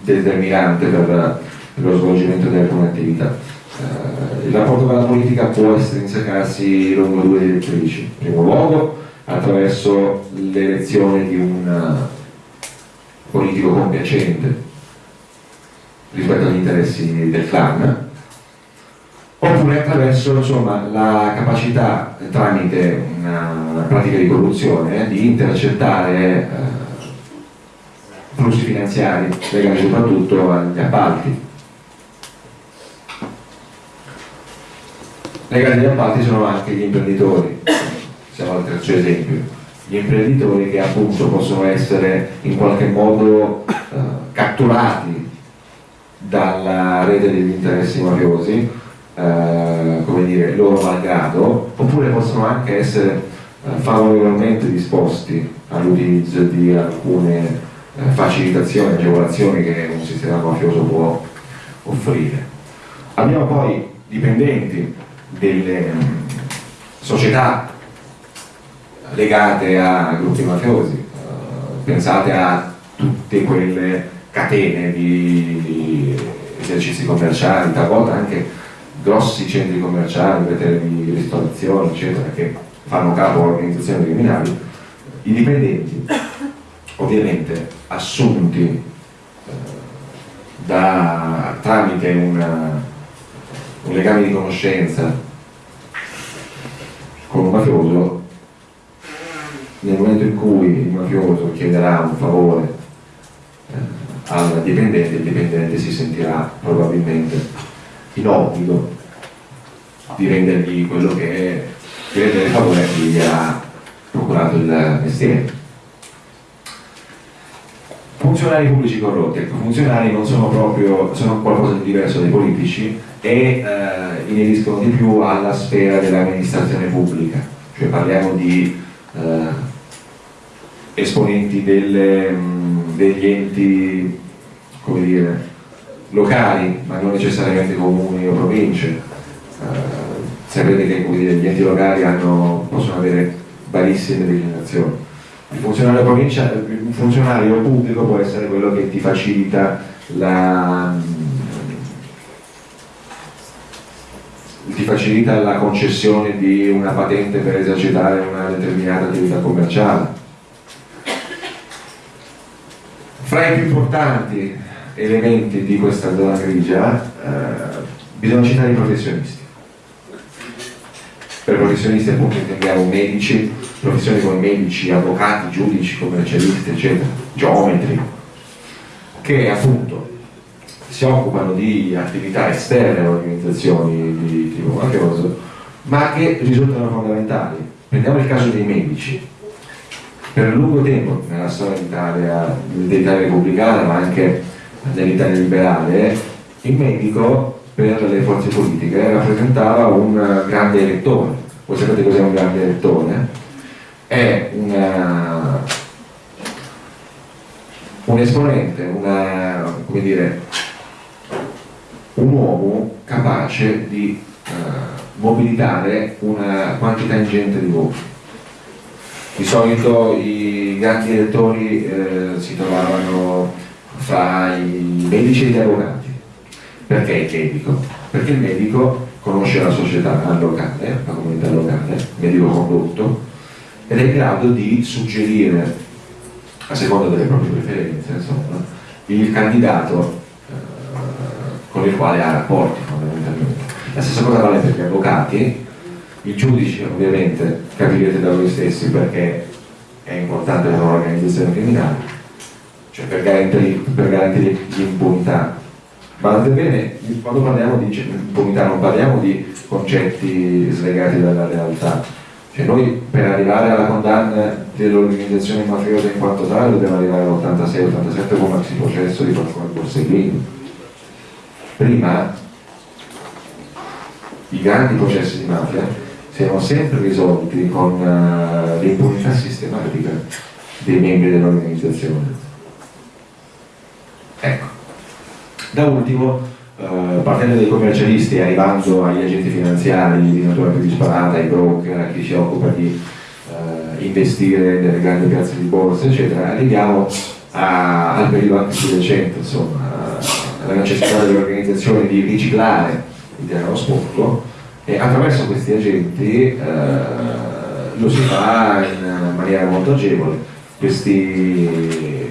determinante per lo svolgimento di alcune attività. Uh, il rapporto con la politica può estrinsecarsi lungo due direttrici. In primo luogo attraverso l'elezione di un eh, politico compiacente rispetto agli interessi del clan, oppure attraverso insomma, la capacità tramite una pratica di corruzione di intercettare eh, flussi finanziari legati soprattutto agli appalti. Legati agli appalti sono anche gli imprenditori, siamo al terzo esempio. Gli imprenditori che appunto possono essere in qualche modo eh, catturati dalla rete degli interessi mafiosi, eh, come dire, loro malgrado, oppure possono anche essere eh, favorevolmente disposti all'utilizzo di alcune eh, facilitazioni, agevolazioni che un sistema mafioso può offrire. Abbiamo poi dipendenti delle mh, società legate a gruppi mafiosi, uh, pensate a tutte quelle catene di esercizi commerciali, talvolta anche grossi centri commerciali, di ristorazione, eccetera, che fanno capo a organizzazioni criminali, i dipendenti, ovviamente assunti eh, da, tramite una, un legame di conoscenza con un mafioso, nel momento in cui il mafioso chiederà un favore al dipendente, il dipendente si sentirà probabilmente in obbligo di rendergli quello che è, di rendere il favore a chi gli ha procurato il mestiere. Funzionari pubblici corrotti, ecco, funzionari non sono proprio, sono qualcosa di diverso dai politici e eh, ineriscono di più alla sfera dell'amministrazione pubblica, cioè parliamo di eh, esponenti delle, mh, degli enti dire, locali, ma non necessariamente comuni o province. Eh, sapete che dire, gli enti locali hanno, possono avere varissime declinazioni. Il funzionario, il funzionario pubblico può essere quello che ti facilita la, ti facilita la concessione di una patente per esercitare una determinata attività commerciale. Fra i più importanti elementi di questa zona grigia, eh, bisogna citare i professionisti. Per professionisti appunto intendiamo medici, professioni come medici, avvocati, giudici, commercialisti, eccetera, geometri, che appunto si occupano di attività esterne alle organizzazioni di tipo mafioso, ma che risultano fondamentali. Prendiamo il caso dei medici. Per lungo tempo nella storia d'Italia, dell'Italia repubblicana, ma anche dell'Italia liberale, il medico per le forze politiche rappresentava un grande elettore. Voi sapete cos'è un grande elettore? È una, un esponente, una, dire, un uomo capace di uh, mobilitare una quantità ingente di voti. Di solito i grandi elettori eh, si trovavano fra i medici e gli avvocati. Perché il medico? Perché il medico conosce la società locale, la comunità locale, medico condotto, ed è in grado di suggerire, a seconda delle proprie preferenze, insomma, il candidato eh, con il quale ha rapporti fondamentalmente. La stessa cosa vale per gli avvocati, i giudici ovviamente capirete da voi stessi perché è importante per un'organizzazione criminale, cioè per garantire, per garantire l'impunità. Guardate bene, quando parliamo di impunità non parliamo di concetti slegati dalla realtà, cioè noi per arrivare alla condanna dell'organizzazione mafiosa in quanto tale dobbiamo arrivare all'86-87 come maxi processo di Pasquale Borsellino. Prima i grandi processi di mafia siano sempre risolti con uh, l'impunità sistematica dei membri dell'organizzazione. Ecco. Da ultimo, uh, partendo dai commercialisti e arrivando agli agenti finanziari di natura più disparata, ai broker, a chi si occupa di uh, investire nelle grandi piazze di borsa, eccetera, arriviamo a, al periodo anche più recente, insomma, alla necessità delle organizzazioni di riciclare il denaro sporco e attraverso questi agenti eh, lo si fa in maniera molto agevole. Questi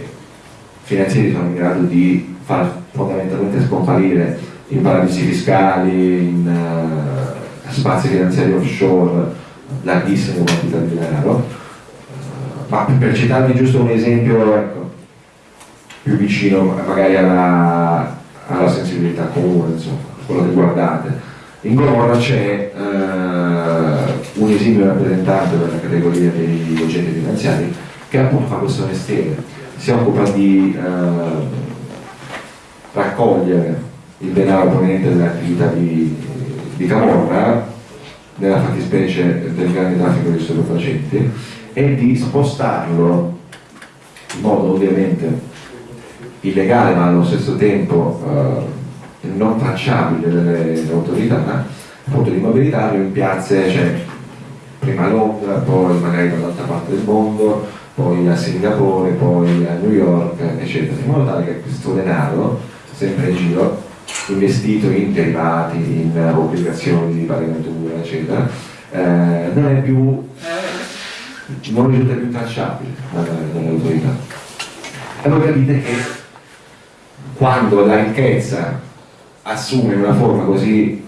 finanzieri sono in grado di far fondamentalmente scomparire in paradisi fiscali, in uh, spazi finanziari offshore larghissime quantità di denaro. Uh, ma per citarvi giusto un esempio ecco, più vicino magari alla, alla sensibilità comune, insomma, quello che guardate. In Gomorra c'è uh, un esimio rappresentante della categoria degli agenti finanziari che appunto fa questo mestiere, si occupa di uh, raccogliere il denaro proveniente dall'attività di, di Camorra, nella fattispecie del grande traffico di stupefacenti, e di spostarlo in modo ovviamente illegale ma allo stesso tempo eh, non tracciabile dalle autorità, appunto di mobilitarlo in piazze, cioè prima a Londra, poi magari dall'altra parte del mondo, poi a Singapore, poi a New York, eccetera, in modo tale che questo denaro, sempre in giro, investito in derivati, in obbligazioni di pagatura, eccetera, eh, non è più non risulta più tracciabile dalle autorità. Allora capite che quando la ricchezza assume una forma così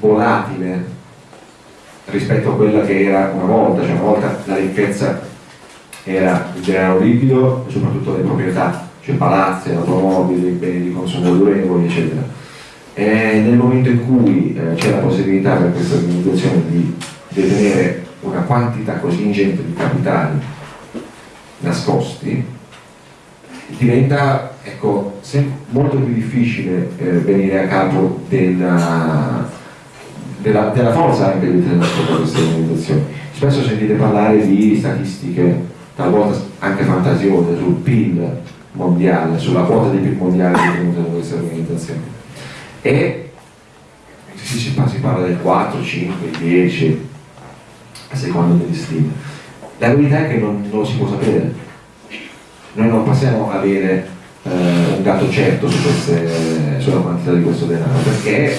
volatile rispetto a quella che era una volta, cioè una volta la ricchezza era il denaro liquido e soprattutto le proprietà, cioè palazzi, automobili, beni di consumo durevoli, eccetera. E nel momento in cui eh, c'è la possibilità per questa organizzazione di detenere una quantità così ingente di capitali nascosti, diventa ecco, molto più difficile eh, venire a capo della, della, della forza anche all'interno di queste organizzazioni. Spesso sentite parlare di statistiche, talvolta anche fantasiose, sul PIL mondiale, sulla quota di PIL mondiale detenuta da queste organizzazioni. E si, si, si parla del 4, 5, 10, a seconda delle stime. La verità è che non, non lo si può sapere. Noi non possiamo avere eh, un dato certo su queste, sulla quantità di questo denaro, perché,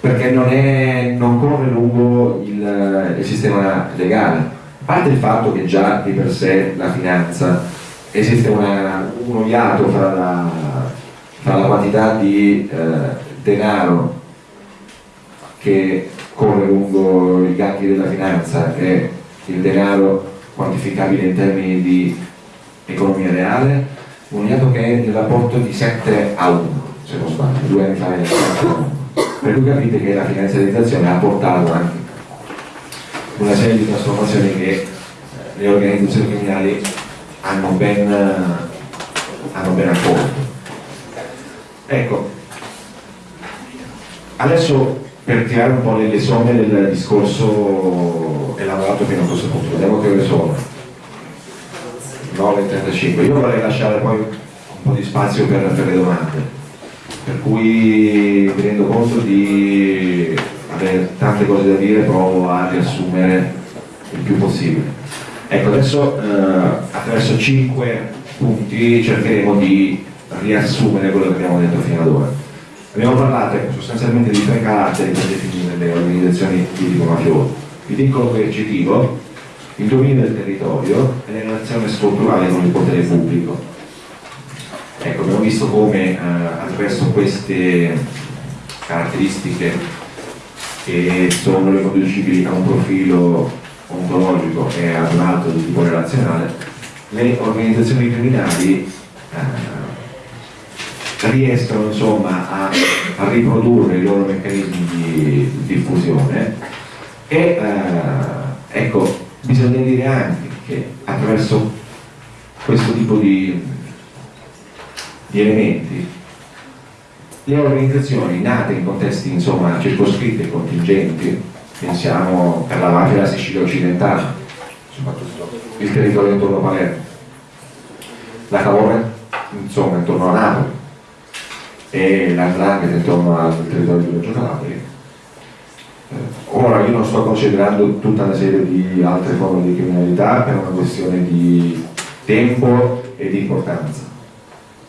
perché non, è, non, corre lungo il, il sistema legale. A parte il fatto che già di per sé la finanza esiste una, uno iato fra la, fra la quantità di eh, denaro che corre lungo i gangli della finanza e il denaro quantificabile in termini di economia reale, un dato che è nel rapporto di 7 a 1, se non sbaglio, due anni fa è 7 a 1. Per cui capite che la finanziarizzazione ha portato anche una serie di trasformazioni che eh, le organizzazioni criminali hanno ben, hanno ben accolto. Ecco, adesso per tirare un po' le, somme del discorso elaborato fino a questo punto. Vediamo che ore sono. 9.35. Io vorrei lasciare poi un po' di spazio per, per le domande. Per cui mi rendo conto di avere tante cose da dire, provo a riassumere il più possibile. Ecco, adesso eh, attraverso 5 punti cercheremo di riassumere quello che abbiamo detto fino ad ora. Abbiamo parlato sostanzialmente di tre caratteri per definire le organizzazioni di tipo mafioso. Il vincolo coercitivo, il dominio del territorio e la relazione strutturale con il potere pubblico. Ecco, abbiamo visto come eh, attraverso queste caratteristiche che sono riconducibili a un profilo ontologico e ad un altro di tipo relazionale, le organizzazioni criminali eh, riescono insomma a, a, riprodurre i loro meccanismi di, diffusione e eh, ecco bisogna dire anche che attraverso questo tipo di, di elementi le organizzazioni nate in contesti insomma, circoscritti e contingenti, pensiamo per la mafia della Sicilia occidentale, soprattutto il territorio intorno a Palermo, la Cavour insomma intorno a Napoli e l'Andrangheta intorno al territorio di Reggio Calabria. Ora io non sto considerando tutta una serie di altre forme di criminalità per una questione di tempo e di importanza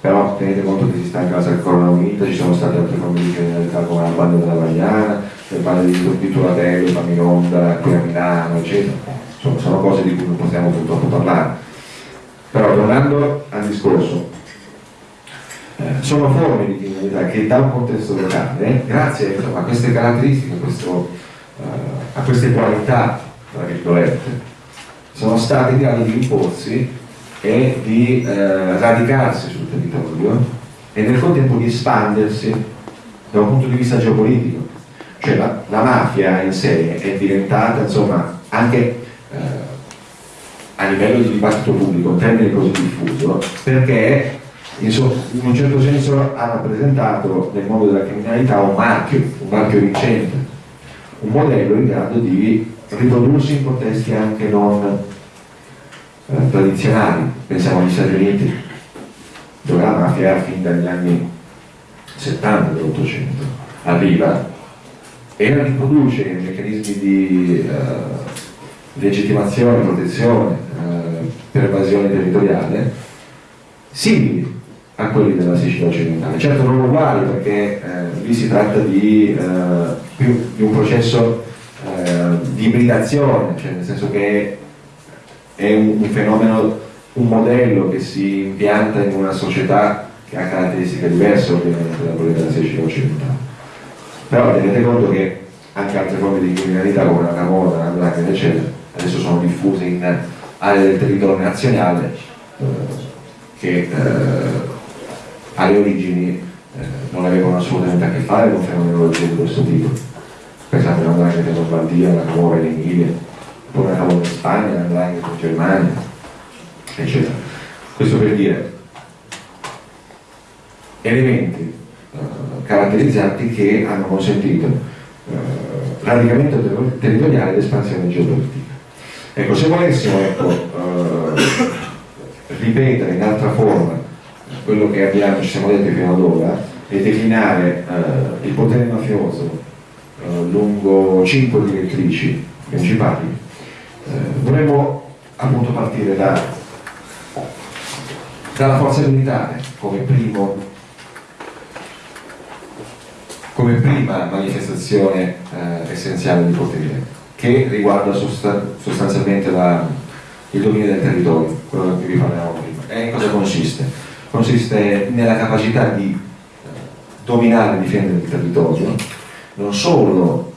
però tenete conto che si sta in casa del Corona Unita, ci sono state altre forme di criminalità come la banda della Vagliana, le bande di, di Turatello, Famironda, qui a Milano, eccetera. Insomma, sono cose di cui non possiamo purtroppo parlare. Però tornando al discorso, sono forme di criminalità che da un contesto locale, grazie insomma, a queste caratteristiche, a, questo, eh, a queste qualità, tra virgolette, sono state in grado di imporsi e di eh, radicarsi sul territorio e nel contempo di espandersi da un punto di vista geopolitico. Cioè la, la mafia in sé è diventata insomma anche eh, a livello di dibattito pubblico un termine così diffuso perché in, un certo senso ha rappresentato nel mondo della criminalità un marchio, un marchio vincente, un modello in grado di riprodursi in contesti anche non eh, tradizionali, pensiamo agli Stati Uniti, dove la mafia fin dagli anni 70 dell'Ottocento. Arriva e riproduce meccanismi di eh, legittimazione, protezione, eh, per evasione territoriale simili a quelli della Sicilia occidentale. Certo non uguali perché eh, lì si tratta di, eh, più, di un processo eh, di ibridazione, cioè nel senso che è un, un fenomeno, un modello che si impianta in una società che ha caratteristiche diverse ovviamente da quelle della Sicilia occidentale. Però tenete conto che anche altre forme di criminalità come la camorra, la blaga, eccetera, adesso sono diffuse in aree del territorio nazionale eh, che eh, alle origini eh, non avevano assolutamente a che fare con fenomenologie di questo tipo. Pensate alla blaga in Lombardia, la camorra in Emilia, poi andavo in Spagna, andrai in Germania, eccetera. Questo per dire elementi uh, caratterizzanti che hanno consentito uh, radicamento ter territoriale ed espansione geopolitica. Ecco, se volessimo ecco, uh, ripetere in altra forma quello che abbiamo, ci siamo detti fino ad ora e declinare il potere mafioso lungo cinque direttrici principali, eh, dovremmo appunto partire da, dalla forza militare come, primo, come prima manifestazione eh, essenziale di potere che riguarda sostan sostanzialmente la, il dominio del territorio, quello di cui parlavamo prima. E in cosa consiste? Consiste nella capacità di eh, dominare e difendere il territorio non solo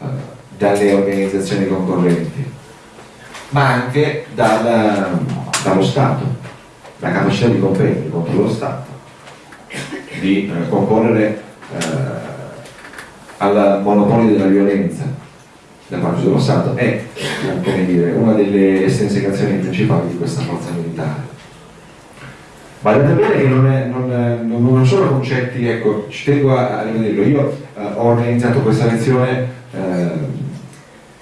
eh, dalle organizzazioni concorrenti ma anche dal, dallo Stato, la capacità di competere contro lo Stato, di eh, concorrere eh, al monopolio della violenza da parte dello Stato è dire, una delle essenziazioni principali di questa forza militare. Badate bene che non, è, non, è, non, sono concetti, ecco, ci tengo a, rivederlo, io eh, ho organizzato questa lezione eh,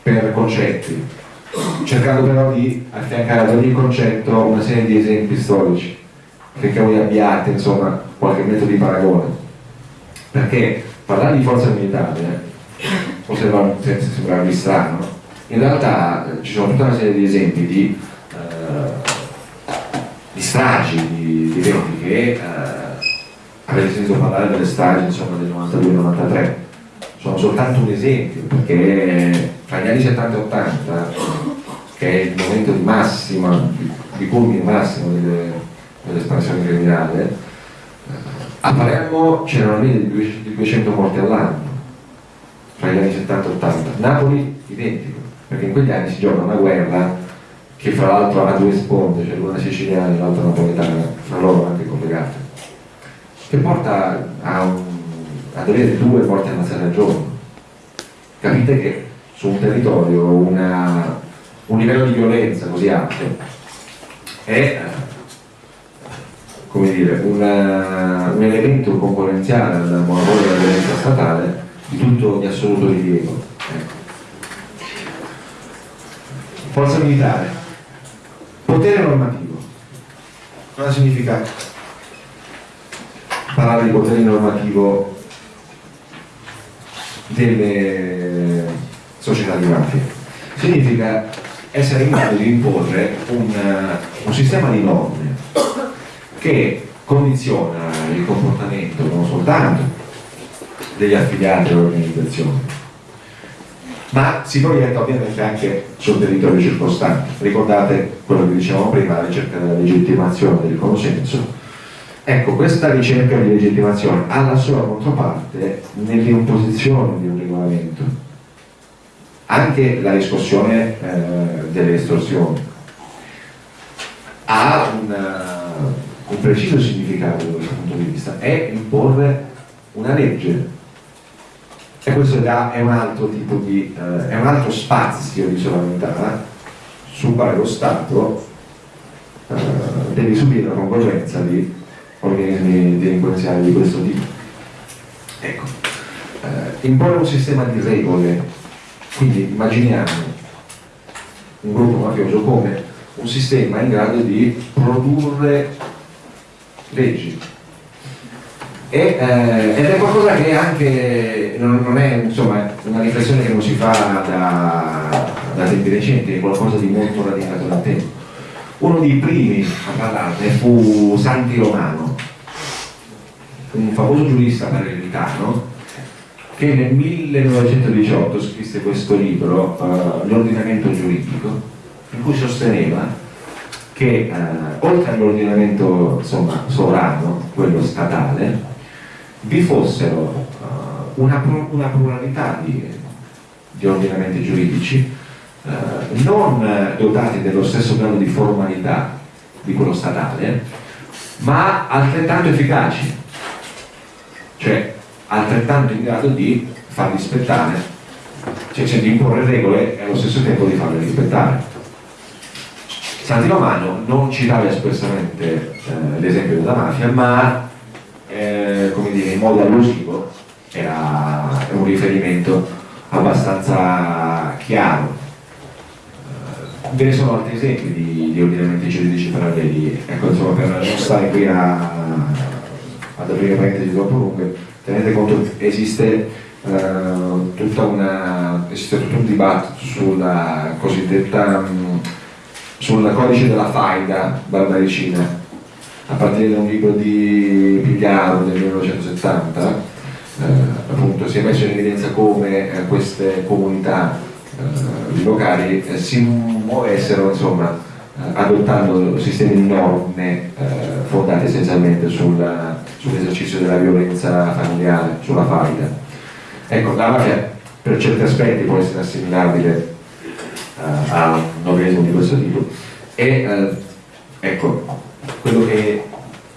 per concetti, cercando però di affiancare ad ogni concetto una serie di esempi storici perché voi abbiate insomma qualche metodo di paragone. Perché parlare di forza militare può sembrarvi strano in realtà eh, ci sono tutta una serie di esempi di, eh, di stragi, di, di eventi che eh, avete sentito parlare delle stragi insomma, del 92-93 sono soltanto un esempio perché tra gli anni 70 e 80 che è il momento di massima, di culmine massimo dell'espansione criminale, eh, a Palermo c'erano lì di 200 morti all'anno, tra gli anni 70 e 80. Napoli identico, perché in quegli anni si gioca una guerra che fra l'altro ha due sponde, cioè l'una siciliana e l'altra napoletana, fra loro anche collegate, che porta a un, ad avere due morti ammazzate al giorno. Capite che su un territorio una un livello di violenza così alto è come dire, una, un elemento concorrenziale al monopolio della violenza statale di tutto di assoluto rilievo. Ecco. Forza militare, potere normativo. Cosa significa parlare di potere normativo delle società di mafia? Significa essere in grado di imporre un, un sistema di norme che condiziona il comportamento non soltanto degli affiliati all'organizzazione, ma si proietta ovviamente anche sul territorio circostante. Ricordate quello che dicevamo prima, la ricerca della legittimazione del consenso. Ecco, questa ricerca di legittimazione ha la sua controparte nell'imposizione di un regolamento, anche la riscossione eh, delle estorsioni ha una, un preciso significato da questo punto di vista, è imporre una legge. E questo è un altro tipo di, eh, è un altro spazio di sovranità sul quale lo Stato eh, deve subire la concorrenza di organismi delinquenziali di questo tipo. Ecco, eh, imporre un sistema di regole, quindi immaginiamo un gruppo mafioso come un sistema in grado di produrre leggi. E, eh, ed è qualcosa che anche non, non, è insomma, una riflessione che non si fa da, da tempi recenti, è qualcosa di molto radicato nel tempo. Uno dei primi a parlarne fu Santi Romano, un famoso giurista palermitano che nel 1918 scrisse questo libro, uh, L'ordinamento giuridico, in cui sosteneva che eh, oltre all'ordinamento sovrano, quello statale, vi fossero eh, una, una, pluralità di, di, ordinamenti giuridici eh, non dotati dello stesso grado di formalità di quello statale, ma altrettanto efficaci, cioè altrettanto in grado di far rispettare, cioè, cioè di imporre regole e allo stesso tempo di farle rispettare. Santi Romano non citava espressamente eh, l'esempio della mafia, ma eh, come dire, in modo allusivo era un riferimento abbastanza chiaro. Eh, ve ne sono altri esempi di, di ordinamenti giuridici paralleli, ecco insomma per non stare qui a, ad aprire parentesi troppo lunghe, tenete conto che esiste, uh, tutta una, esiste tutto un dibattito sulla cosiddetta um, sul codice della faida barbaricina a partire da un libro di Pigliaro del 1970 eh, appunto si è messo in evidenza come eh, queste comunità eh, locali eh, si muovessero insomma eh, adottando sistemi di norme eh, fondate essenzialmente sull'esercizio della violenza familiare, sulla faida. Ecco, la mafia per certi aspetti può essere assimilabile a un organismo di questo tipo e ecco quello che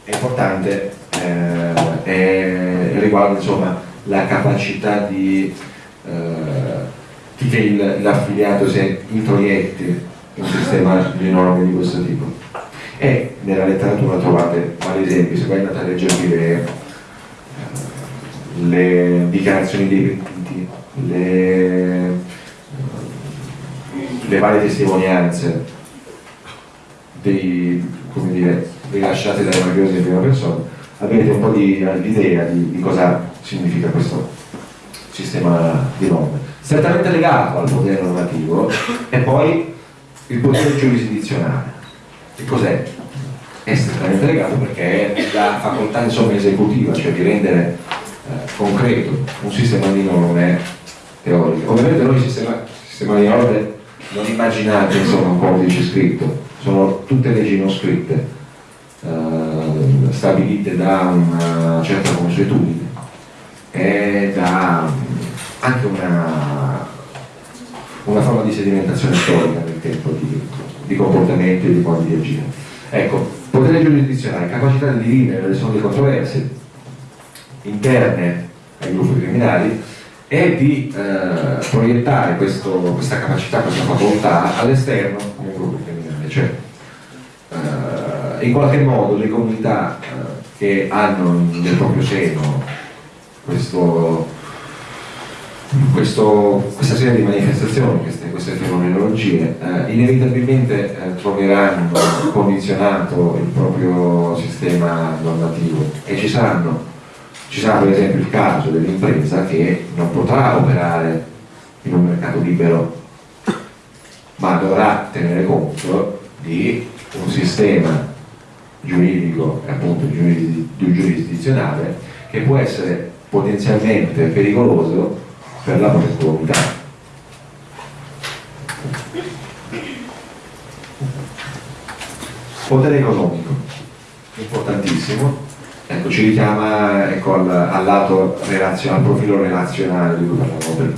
è importante eh, è, riguarda insomma la capacità di eh, che l'affiliato si introietti in un sistema di norme di questo tipo. E nella letteratura trovate vari esempi se voi andate a leggervi le, eh, le dichiarazioni dei pentiti le le varie testimonianze dei, come dire, rilasciate dai mafiosi in prima persona, avete un po' di idea di, di cosa significa questo sistema di norme. Strettamente legato al potere normativo è poi il potere giurisdizionale. Che cos'è? È strettamente legato perché è la facoltà insomma, esecutiva, cioè di rendere eh, concreto un sistema di norme teoriche. Ovviamente noi il sistema, sistema di norme non immaginate insomma un codice scritto, sono tutte leggi non scritte, eh, stabilite da una certa consuetudine e da anche una, una forma di sedimentazione storica nel tempo di, di comportamenti e di modi di agire. Ecco, potere giurisdizionale, capacità di dirimere le solite controversie interne ai gruppi criminali è di eh, proiettare questo, questa capacità, questa facoltà all'esterno del gruppo criminale, cioè eh, in qualche modo le comunità eh, che hanno nel proprio seno questo, questo, questa serie di manifestazioni, queste, queste fenomenologie, eh, inevitabilmente eh, troveranno condizionato il proprio sistema normativo. E ci saranno ci sarà per esempio il caso dell'impresa che non potrà operare in un mercato libero ma dovrà tenere conto di un sistema giuridico appunto giurisdizionale che può essere potenzialmente pericoloso per la propria comunità. Potere economico, importantissimo, ecco, ci richiama ecco, al, al, lato al profilo relazionale di cui parlavamo prima.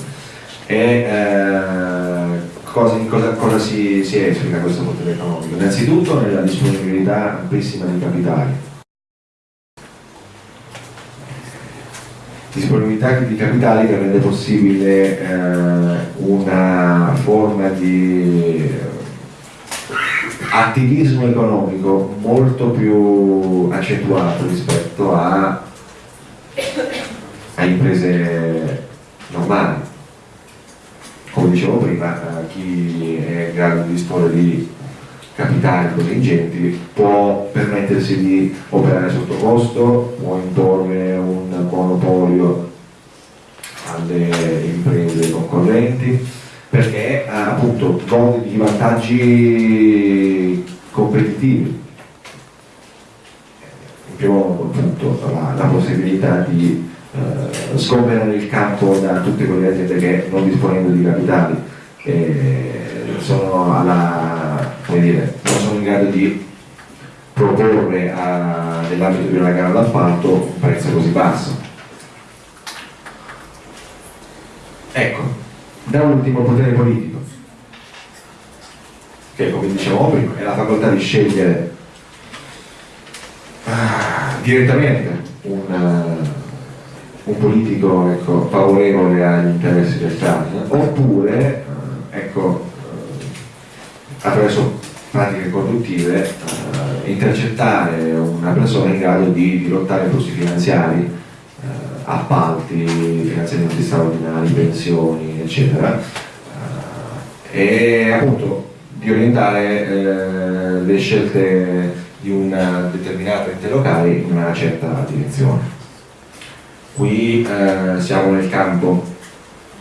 E, eh, cosa, cosa, cosa si, si, esplica questo potere economico? Innanzitutto nella disponibilità amplissima di capitali. Disponibilità di capitali che rende possibile eh, una forma di attivismo economico molto più accentuato rispetto a, a imprese normali. Come dicevo prima, eh, chi è in grado di disporre di capitali così ingenti può permettersi di operare sotto costo, può imporre un monopolio alle imprese concorrenti, perché appunto gode di vantaggi competitivi. In primo punto la, la possibilità di eh, sgomberare il campo da tutte quelle aziende che non disponendo di capitali eh, sono alla, dire, non sono in grado di proporre nell'ambito di una gara d'appalto un prezzo così basso. Ecco, da ultimo potere politico, che come dicevamo prima è la facoltà di scegliere ah, direttamente un, un politico ecco, favorevole agli interessi del Stato, oppure uh, ecco, uh, attraverso pratiche conduttive intercettare una persona in grado di dirottare flussi finanziari appalti, finanziamenti straordinari, pensioni, eccetera, eh, e appunto di orientare eh, le scelte di una determinata ente locale in una certa direzione. Qui eh, siamo nel campo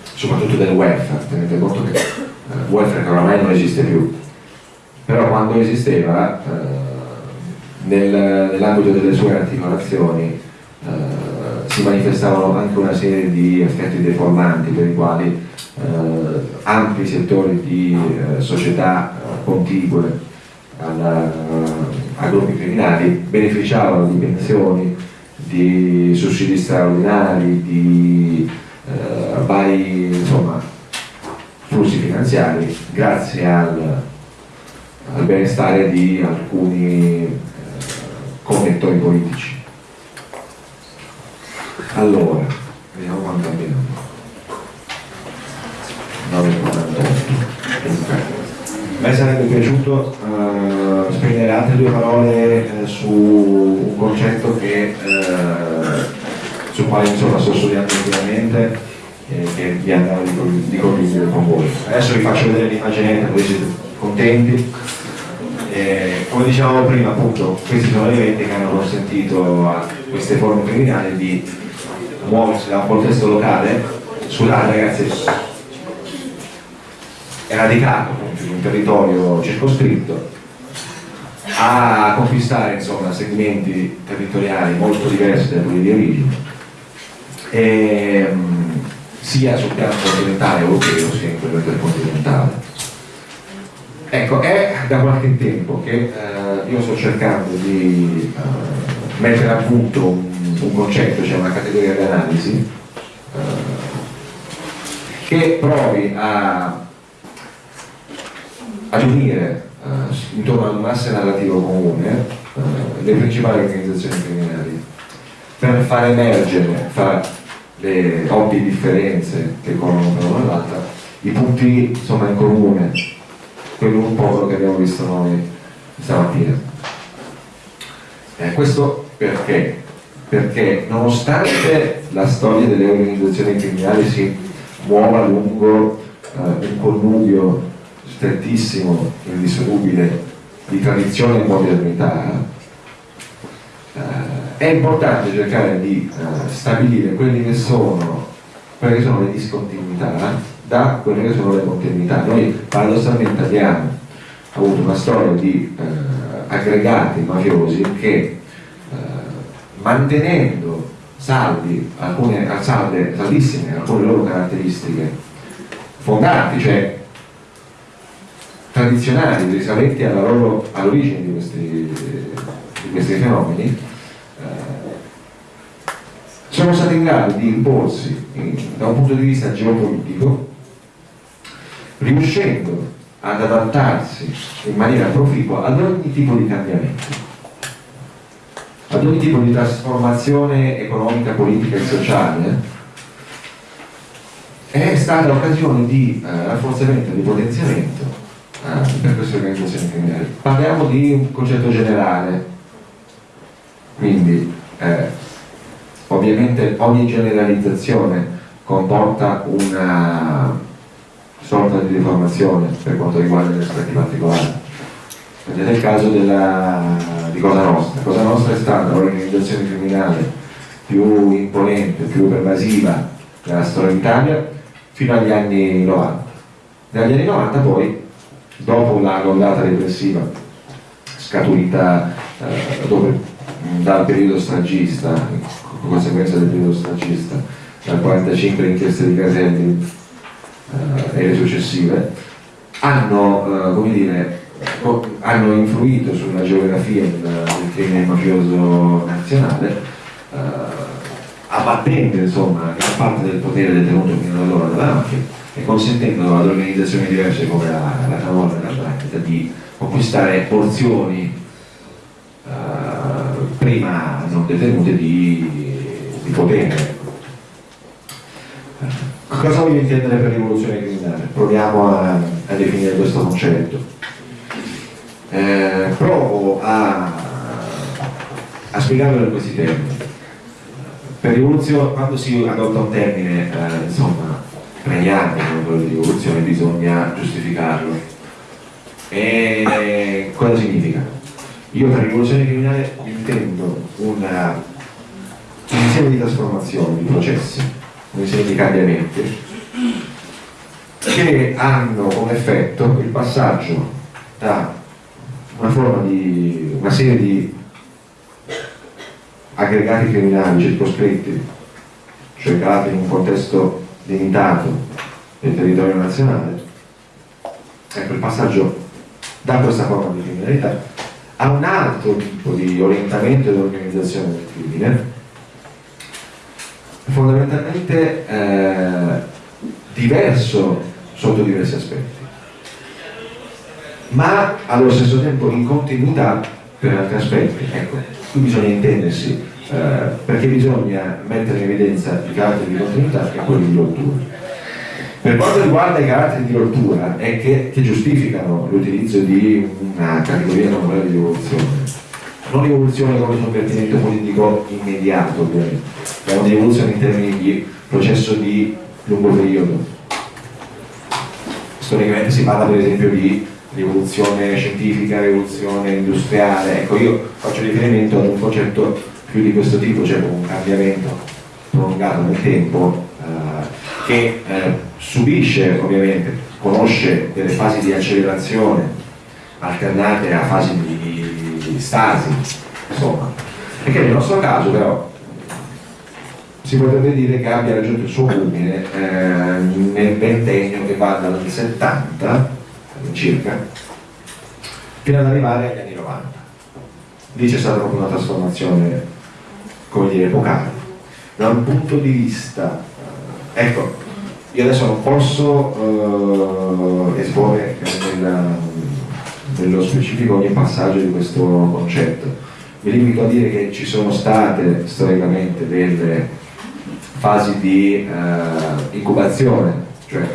soprattutto del welfare, tenete conto che il eh, welfare oramai non esiste più, però quando esisteva eh, nel, nell'ambito delle sue articolazioni eh, si manifestavano anche una serie di effetti deformanti per i quali eh, ampi settori di eh, società contigue alla, a gruppi criminali beneficiavano di pensioni, di sussidi straordinari, di eh, vari insomma, flussi finanziari grazie al, al benestare di alcuni eh, connettori politici. Allora, vediamo quanto abbiamo. 9,48. Me sarebbe piaciuto uh, spendere altre due parole uh, su un concetto che, uh, sul quale insomma, sto studiando ultimamente e che vi andrò di, di condividere con voi. Adesso vi faccio vedere l'immaginetta così siete contenti. E, come dicevamo prima, appunto, questi sono eventi che hanno consentito a queste forme criminali di muoversi da un contesto locale sulla ragazzi è radicato in un territorio circoscritto a conquistare insomma, segmenti territoriali molto diversi da quelli di origine. E, um, sia sul piano continentale europeo sia in quello intercontinentale. Ecco è da qualche tempo che uh, io sto cercando di uh, mettere a punto un un concetto, cioè una categoria di analisi eh, che provi a, a unire eh, intorno ad un narrativo comune eh, le principali organizzazioni criminali per far emergere fra le ovvie differenze che corrono per una all'altra i punti insomma, in comune quello un po' che abbiamo visto noi stamattina Eh, questo perché? Perché nonostante la storia delle organizzazioni criminali si muova lungo eh, un connubio strettissimo, indissolubile di tradizione e modernità, eh, è importante cercare di eh, stabilire quelli che sono, quelle che sono le discontinuità da quelle che sono le continuità. Noi paradossalmente abbiamo avuto una storia di eh, aggregati mafiosi che eh, mantenendo saldi, alcune, salde, saldissime alcune loro caratteristiche fondanti, cioè tradizionali, risalenti all'origine di questi, di questi fenomeni, eh, sono stati in grado di imporsi in, da un punto di vista geopolitico, riuscendo ad adattarsi in maniera proficua ad ogni tipo di cambiamento, ad ogni tipo di trasformazione economica, politica e sociale, è stata l'occasione di eh, rafforzamento, di potenziamento eh, per queste organizzazioni criminali. Parliamo di un concetto generale, quindi eh, ovviamente ogni generalizzazione comporta una sorta di deformazione per quanto riguarda gli aspetti particolari. Prendete il caso della, di Cosa Nostra. Cosa Nostra è stata l'organizzazione criminale più imponente, più pervasiva della storia d'Italia fino agli anni 90. Dagli anni 90 poi, dopo la ondata repressiva scaturita eh, dove, dal periodo stragista, con conseguenza del periodo stragista, dal 45 le inchieste di Caselli, eh, e le successive, hanno, eh, dire, hanno, influito sulla geografia del, del crimine mafioso nazionale, eh, abbattendo insomma gran parte del potere detenuto fino ad allora dalla mafia e consentendo ad organizzazioni diverse come la, la Camorra e la Drangheta di conquistare porzioni eh, prima non detenute di, di potere Cosa voglio intendere per rivoluzione criminale? Proviamo a, a definire questo concetto. Eh, provo a, a spiegarlo in questi termini. Per rivoluzione, quando si adotta un termine, eh, insomma, pregnante come quello di rivoluzione, bisogna giustificarlo. E cosa significa? Io per rivoluzione criminale intendo una, un insieme di trasformazioni, di processi un insieme di cambiamenti che hanno come effetto il passaggio da una forma di una serie di aggregati criminali circoscritti, cioè calati in un contesto limitato del territorio nazionale, ecco il passaggio da questa forma di criminalità a un altro tipo di orientamento dell'organizzazione del crimine fondamentalmente eh, diverso sotto diversi aspetti, ma allo stesso tempo in continuità per altri aspetti. Ecco, qui bisogna intendersi, eh, perché bisogna mettere in evidenza i caratteri di continuità e quelli di rottura. Per quanto riguarda i caratteri di rottura, è che, che giustificano l'utilizzo di una categoria normale di rivoluzione non rivoluzione come sovvertimento politico immediato ovviamente, è una rivoluzione in termini di processo di lungo periodo. Storicamente si parla per esempio di rivoluzione scientifica, rivoluzione industriale, ecco io faccio riferimento ad un concetto più di questo tipo, cioè un cambiamento prolungato nel tempo eh, che eh, subisce ovviamente, conosce delle fasi di accelerazione alternate a fasi di di stasi, insomma, che nel nostro caso però si potrebbe dire che abbia raggiunto il suo culmine eh, nel ventennio che va dal 70 circa fino ad arrivare agli anni 90. Lì c'è stata proprio una trasformazione, come dire, epocale. Da un punto di vista, eh, ecco, io adesso non posso eh, esporre nella, nello specifico ogni passaggio di questo concetto. Mi limito a dire che ci sono state storicamente delle fasi di eh, incubazione, cioè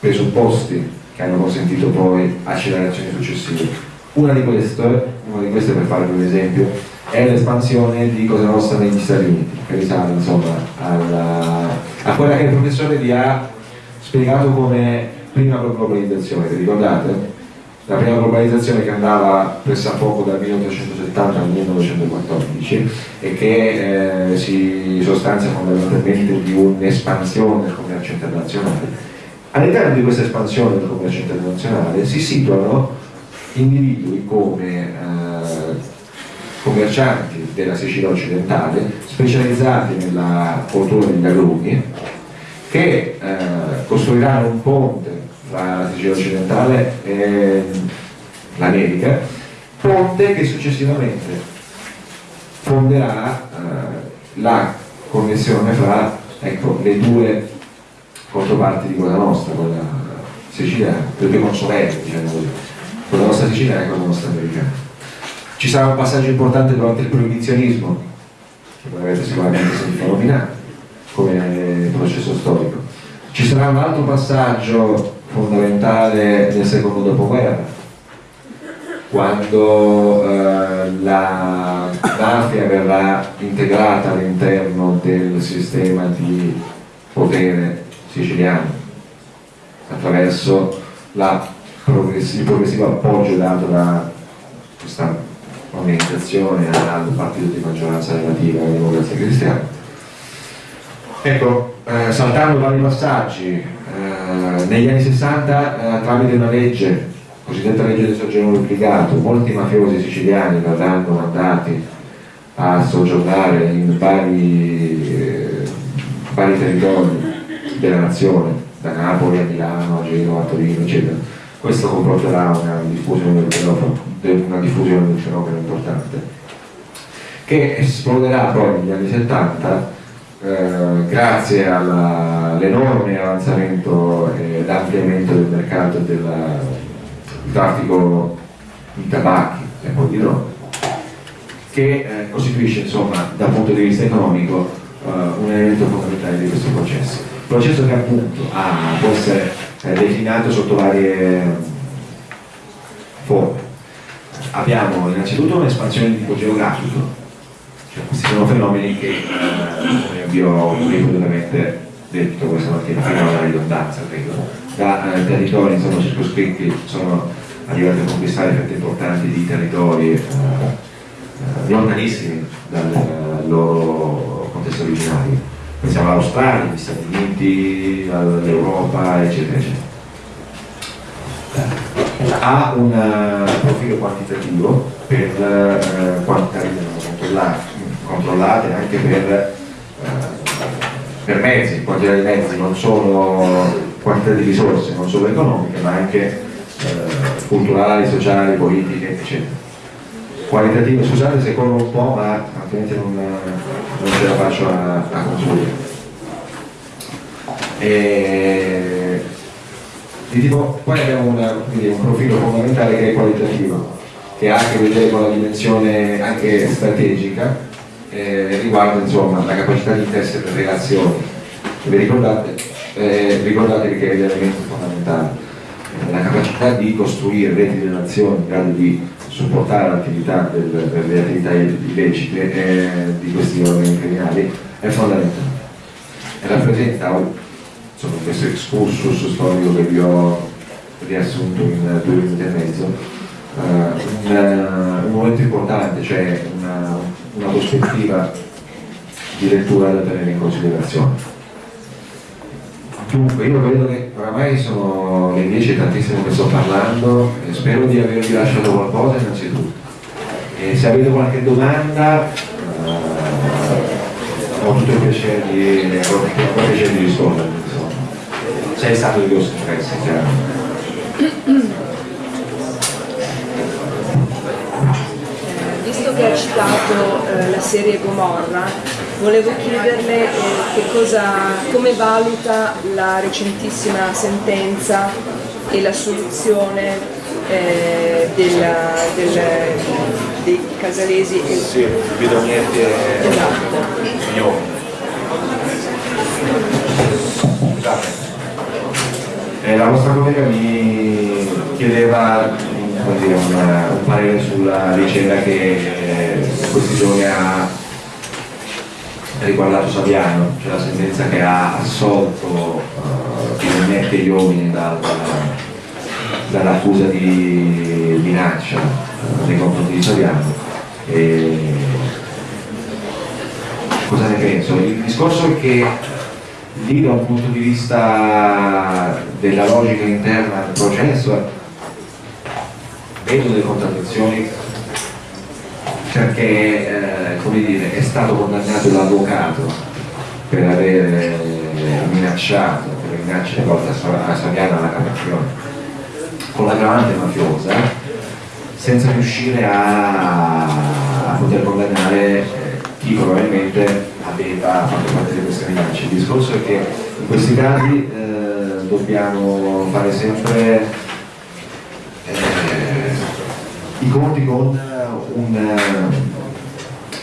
presupposti che hanno consentito poi accelerazioni successive. Una di queste, una di queste per farvi un esempio, è l'espansione di Cosa Nostra negli Stati Uniti, che risale insomma alla, a quella che il professore vi ha spiegato come prima globalizzazione, vi ricordate? La prima globalizzazione che andava pressappoco dal 1870 al 1914 e che eh, si sostanzia fondamentalmente di un'espansione del commercio internazionale. All'interno di questa espansione del commercio internazionale si situano individui come eh, commercianti della Sicilia occidentale specializzati nella cultura degli agrumi che eh, costruiranno un ponte tra la Sicilia occidentale e l'America, ponte che successivamente fonderà eh, la connessione fra ecco, le due controparti di quella nostra, quella siciliana, le due consolenti, diciamo così, quella nostra siciliana e quella nostra americana. Ci sarà un passaggio importante durante il proibizionismo, che voi avete sicuramente sentito nominare, come processo storico. Ci sarà un altro passaggio fondamentale nel secondo dopoguerra, quando eh, la mafia verrà integrata all'interno del sistema di potere siciliano attraverso la progressivo, il progressivo appoggio dato da questa organizzazione al partito di maggioranza relativa alla democrazia cristiana. Ecco, eh, saltando vari passaggi, eh, negli anni 60 eh, tramite una legge, cosiddetta legge del soggiorno duplicato, molti mafiosi siciliani verranno mandati a soggiornare in vari, eh, vari territori della nazione, da Napoli a Milano, a Genova, a Torino, eccetera. Questo comporterà una diffusione del fenomeno, una diffusione del fenomeno importante, che esploderà poi negli anni 70 eh, grazie all'enorme avanzamento e ampliamento del mercato del traffico di tabacchi e poi di droghe, che eh, costituisce insomma dal punto di vista economico eh, un elemento fondamentale di questo processo. Processo che appunto ha, può essere eh, declinato sotto varie forme. Abbiamo innanzitutto un'espansione di tipo geografico, cioè, questi sono fenomeni che, eh, come vi ho ripetutamente detto questa mattina, fino alla ridondanza, credo, da eh, territori insomma, circoscritti sono arrivati a conquistare fette importanti di territori eh, eh lontanissimi dal eh, loro contesto originario. Pensiamo all'Australia, agli Stati Uniti, all'Europa, eccetera, eccetera. Ha un profilo quantitativo per eh, quantità di controllate anche per, eh, per mezzi, quantità di mezzi, non solo quantità di risorse, non solo economiche, ma anche eh, culturali, sociali, politiche, eccetera. Qualitative, scusate se corro un po', ma altrimenti non, non ce la faccio a, a concludere. E, tipo, poi abbiamo una, un profilo fondamentale che è qualitativo, che ha a che vedere con la dimensione anche strategica eh, riguarda insomma, la capacità di tessere relazioni. Vi ricordate, eh, ricordatevi che è l'elemento fondamentale, eh, la capacità di costruire reti di relazioni in grado di supportare l'attività delle attività illecite eh, di questi organi criminali è fondamentale. E rappresenta insomma, questo excursus storico che vi ho riassunto in due minuti e mezzo, uh, un, un momento importante, cioè una, una prospettiva di lettura da tenere in considerazione. Dunque, io vedo che oramai sono le 10 e tantissimo che sto parlando e spero di avervi lasciato qualcosa innanzitutto. E se avete qualche domanda eh, ho tutto il piacere di, ho il piacere di rispondere. Sei stato di vostro interesse, chiaro. visto che ha citato eh, la serie Gomorra, volevo chiederle eh, cosa, come valuta la recentissima sentenza e la soluzione eh, della, del, dei casalesi e sì, bidognetti e esatto. signori. Eh, la vostra collega mi chiedeva dire, un, un, parere sulla vicenda che questi giorni ha riguardato Saviano, cioè la sentenza che ha assolto uh, finalmente gli uomini dal, dall'accusa di minaccia uh, nei confronti di Saviano. E... Cosa ne penso? Il discorso è che lì da un punto di vista della logica interna del processo vedo delle contraddizioni perché eh, dire, è stato condannato l'avvocato per aver minacciato, per le minacce rivolte a Saviano alla Cassazione, con l'aggravante mafiosa, senza riuscire a, a poter condannare eh, chi probabilmente aveva fatto parte di queste minacce. Il discorso è che in questi casi eh, dobbiamo fare sempre eh, i conti con un,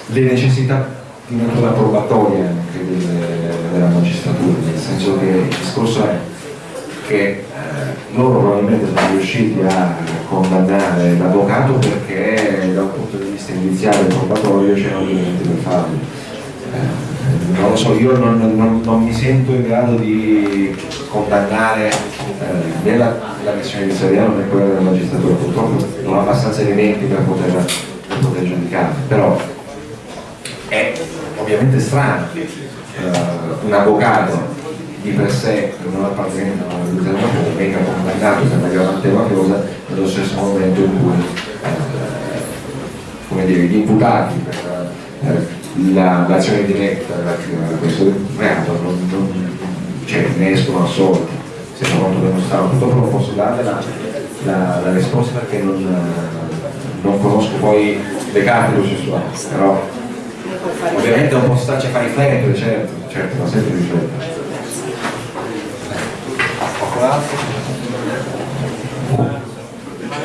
le necessità di natura probatoria anche delle, della magistratura, nel senso che il discorso è che eh, loro probabilmente sono riusciti a condannare l'avvocato perché da un punto di vista iniziale e probatorio c'erano gli elementi per farlo. Eh, non lo so, io non, non, non, mi sento in grado di condannare eh, né la, la missione di Seriano né quella della magistratura, purtroppo non ho abbastanza elementi per poter, per poter giudicare, però è ovviamente strano eh, un avvocato di per sé non appartenente a una determinata venga condannato per una gravante mafiosa nello stesso momento in cui come dire, gli imputati per eh, l'azione diretta relativa a questo reato non, non, cioè, ne escono assolti. Se non molto dimostrato purtroppo posso dare la, la, la risposta perché non, non, conosco poi le carte processuali però ovviamente non posso starci a fare i riflettere certo, certo ma sempre riflettere Grazie.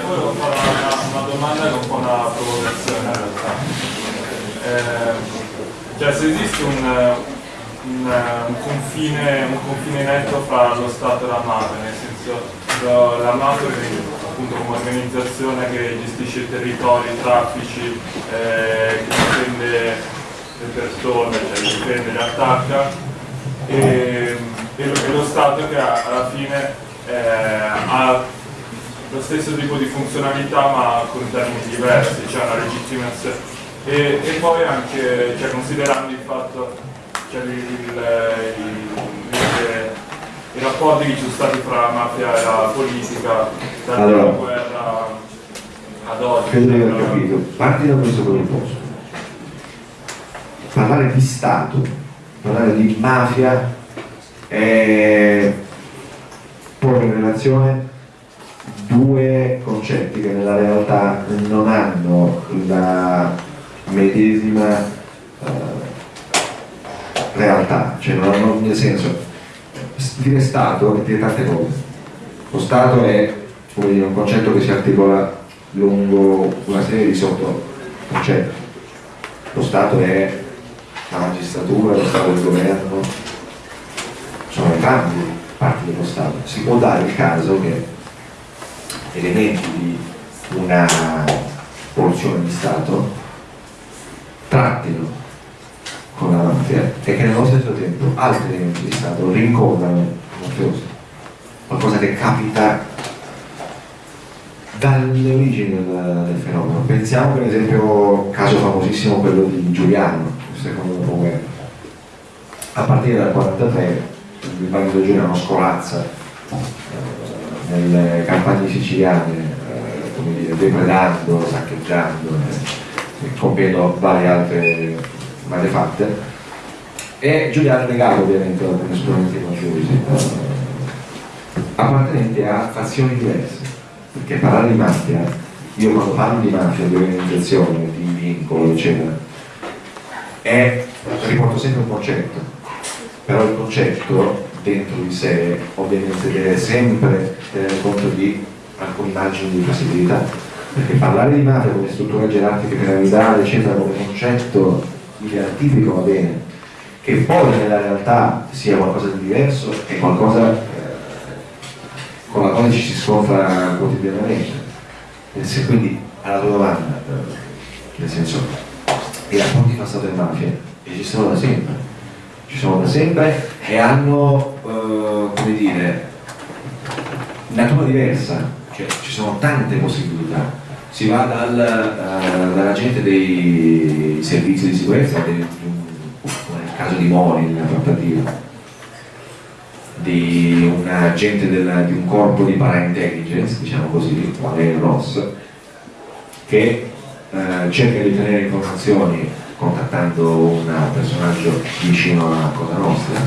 volevo fare una, una, domanda che è un po' una provocazione in realtà. Eh, cioè se esiste un, un, un, confine, un, confine, netto fra lo Stato e la mafia, nel senso la mafia appunto come organizzazione che gestisce i territori, i traffici, eh, che difende le persone, cioè difende, li attacca. E, e lo, e lo Stato che alla fine eh, ha lo stesso tipo di funzionalità ma con termini diversi, cioè una legittimazione. E, e poi anche cioè, considerando il fatto, cioè, il, il, il, i rapporti che ci sono stati fra la mafia e la politica, dalla allora, guerra ad oggi. Credo di aver capito. Parti da questo presupposto. Parlare di Stato, parlare di mafia eh, porre in relazione due concetti che nella realtà non hanno la medesima eh, realtà, cioè non hanno nel senso dire Stato vuol dire tante cose. Lo Stato è dire, un concetto che si articola lungo una serie di sottoconcetti. Lo Stato è la magistratura, lo Stato è il governo, sono entrambi parti dello Stato. Si può dare il caso che elementi di una porzione di Stato trattino con la mafia e che nello stesso tempo altri elementi di Stato rincorrano il. Qualcosa che capita dalle origini del, del, fenomeno. Pensiamo per esempio caso famosissimo quello di Giuliano, secondo dopoguerra. A partire dal 1943 il Banco Giuliano scolazza eh, nelle campagne siciliane, eh, come dire, depredando, saccheggiando, eh, compiendo varie altre malefatte. E Giuliano è legato ovviamente ad alcuni esponenti mafiosi, appartenenti a fazioni diverse, perché parlare di mafia, io quando parlo di mafia, di organizzazione, di vincolo, eccetera, è, riporto sempre un concetto, però il concetto dentro di sé ovviamente deve sempre tenere conto di alcuni margini di possibilità perché parlare di mafia come struttura gerarchica piramidale eccetera come concetto ideatipico va bene che poi nella realtà sia qualcosa di diverso è qualcosa eh, con la quale ci si scontra quotidianamente quindi alla tua domanda nel senso i rapporti fra Stato e mafia esistono da sempre, ci sono da sempre e hanno, eh, come dire, natura diversa, cioè ci sono tante possibilità. Si va dal, eh, dall'agente dei servizi di sicurezza, del, nel caso di Mori, nella trattativa, di un agente del, di un corpo di paraintelligence, diciamo così, quale è il ROS, che eh, cerca di ottenere informazioni contattando un personaggio vicino alla Cosa Nostra,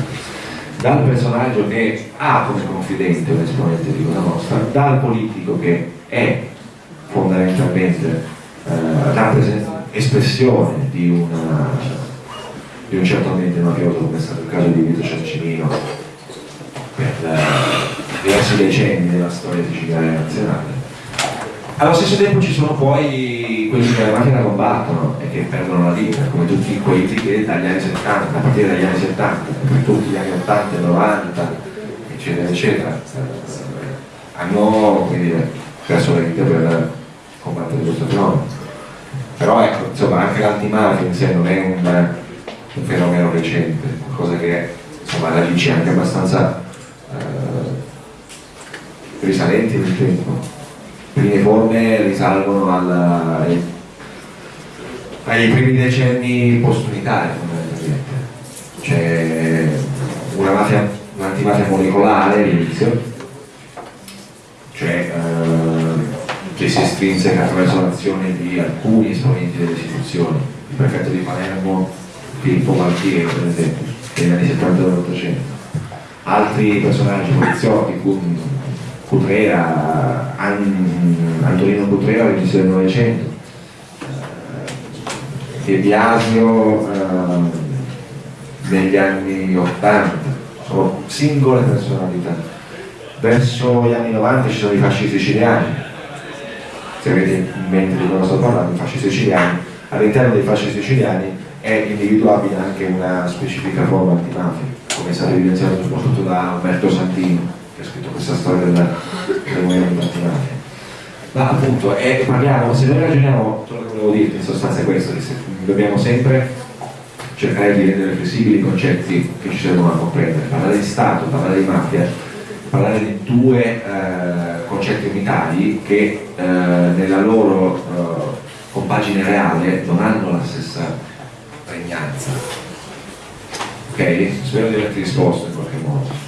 dal personaggio che ha come confidente un esponente di Cosa Nostra, dal politico che è fondamentalmente eh, espressione di, una, di, un certo ambiente mafioso come è stato il caso di Vito Ciancimino per eh, diversi decenni della storia siciliana nazionale. Allo stesso tempo ci sono poi quelli che la macchina combattono e che perdono la vita, come tutti quelli che dagli anni 70, a partire dagli anni 70, per tutti gli anni 80 e 90, eccetera, eccetera, hanno dire, perso la vita per combattere questo fenomeno. Però ecco, insomma, anche l'antimafia in sé non è un, un fenomeno recente, qualcosa che insomma, la radici anche abbastanza eh, risalenti nel tempo prime forme risalgono alla, ai, ai, primi decenni post-unitari. C'è una mafia, un'antimafia molecolare all'inizio, cioè eh, che si estrinseca attraverso l'azione di alcuni esponenti delle istituzioni, il prefetto di Palermo, Filippo Maltiero per esempio, negli anni 70 dell'Ottocento, altri personaggi poliziotti, Cutrera, Antonino Cutrera all'inizio del Novecento, De Biasio eh, negli anni 80, sono singole personalità. Verso gli anni 90 ci sono i fasci siciliani, se avete in mente di cosa sto parlando, i fasci siciliani, all'interno dei fasci siciliani è individuabile anche una specifica forma antimafia, come è stato evidenziato soprattutto da Umberto Santini che ha scritto questa storia del, del movimento antimafia. Ma appunto, eh, parliamo, se noi ragioniamo, ciò che volevo dirti in sostanza è questo, che dobbiamo sempre cercare di rendere flessibili i concetti che ci servono a comprendere. Parlare di Stato, parlare di mafia, parlare di due eh, concetti unitari che eh, nella loro eh, compagine reale non hanno la stessa pregnanza. Ok? Spero di averti risposto in qualche modo.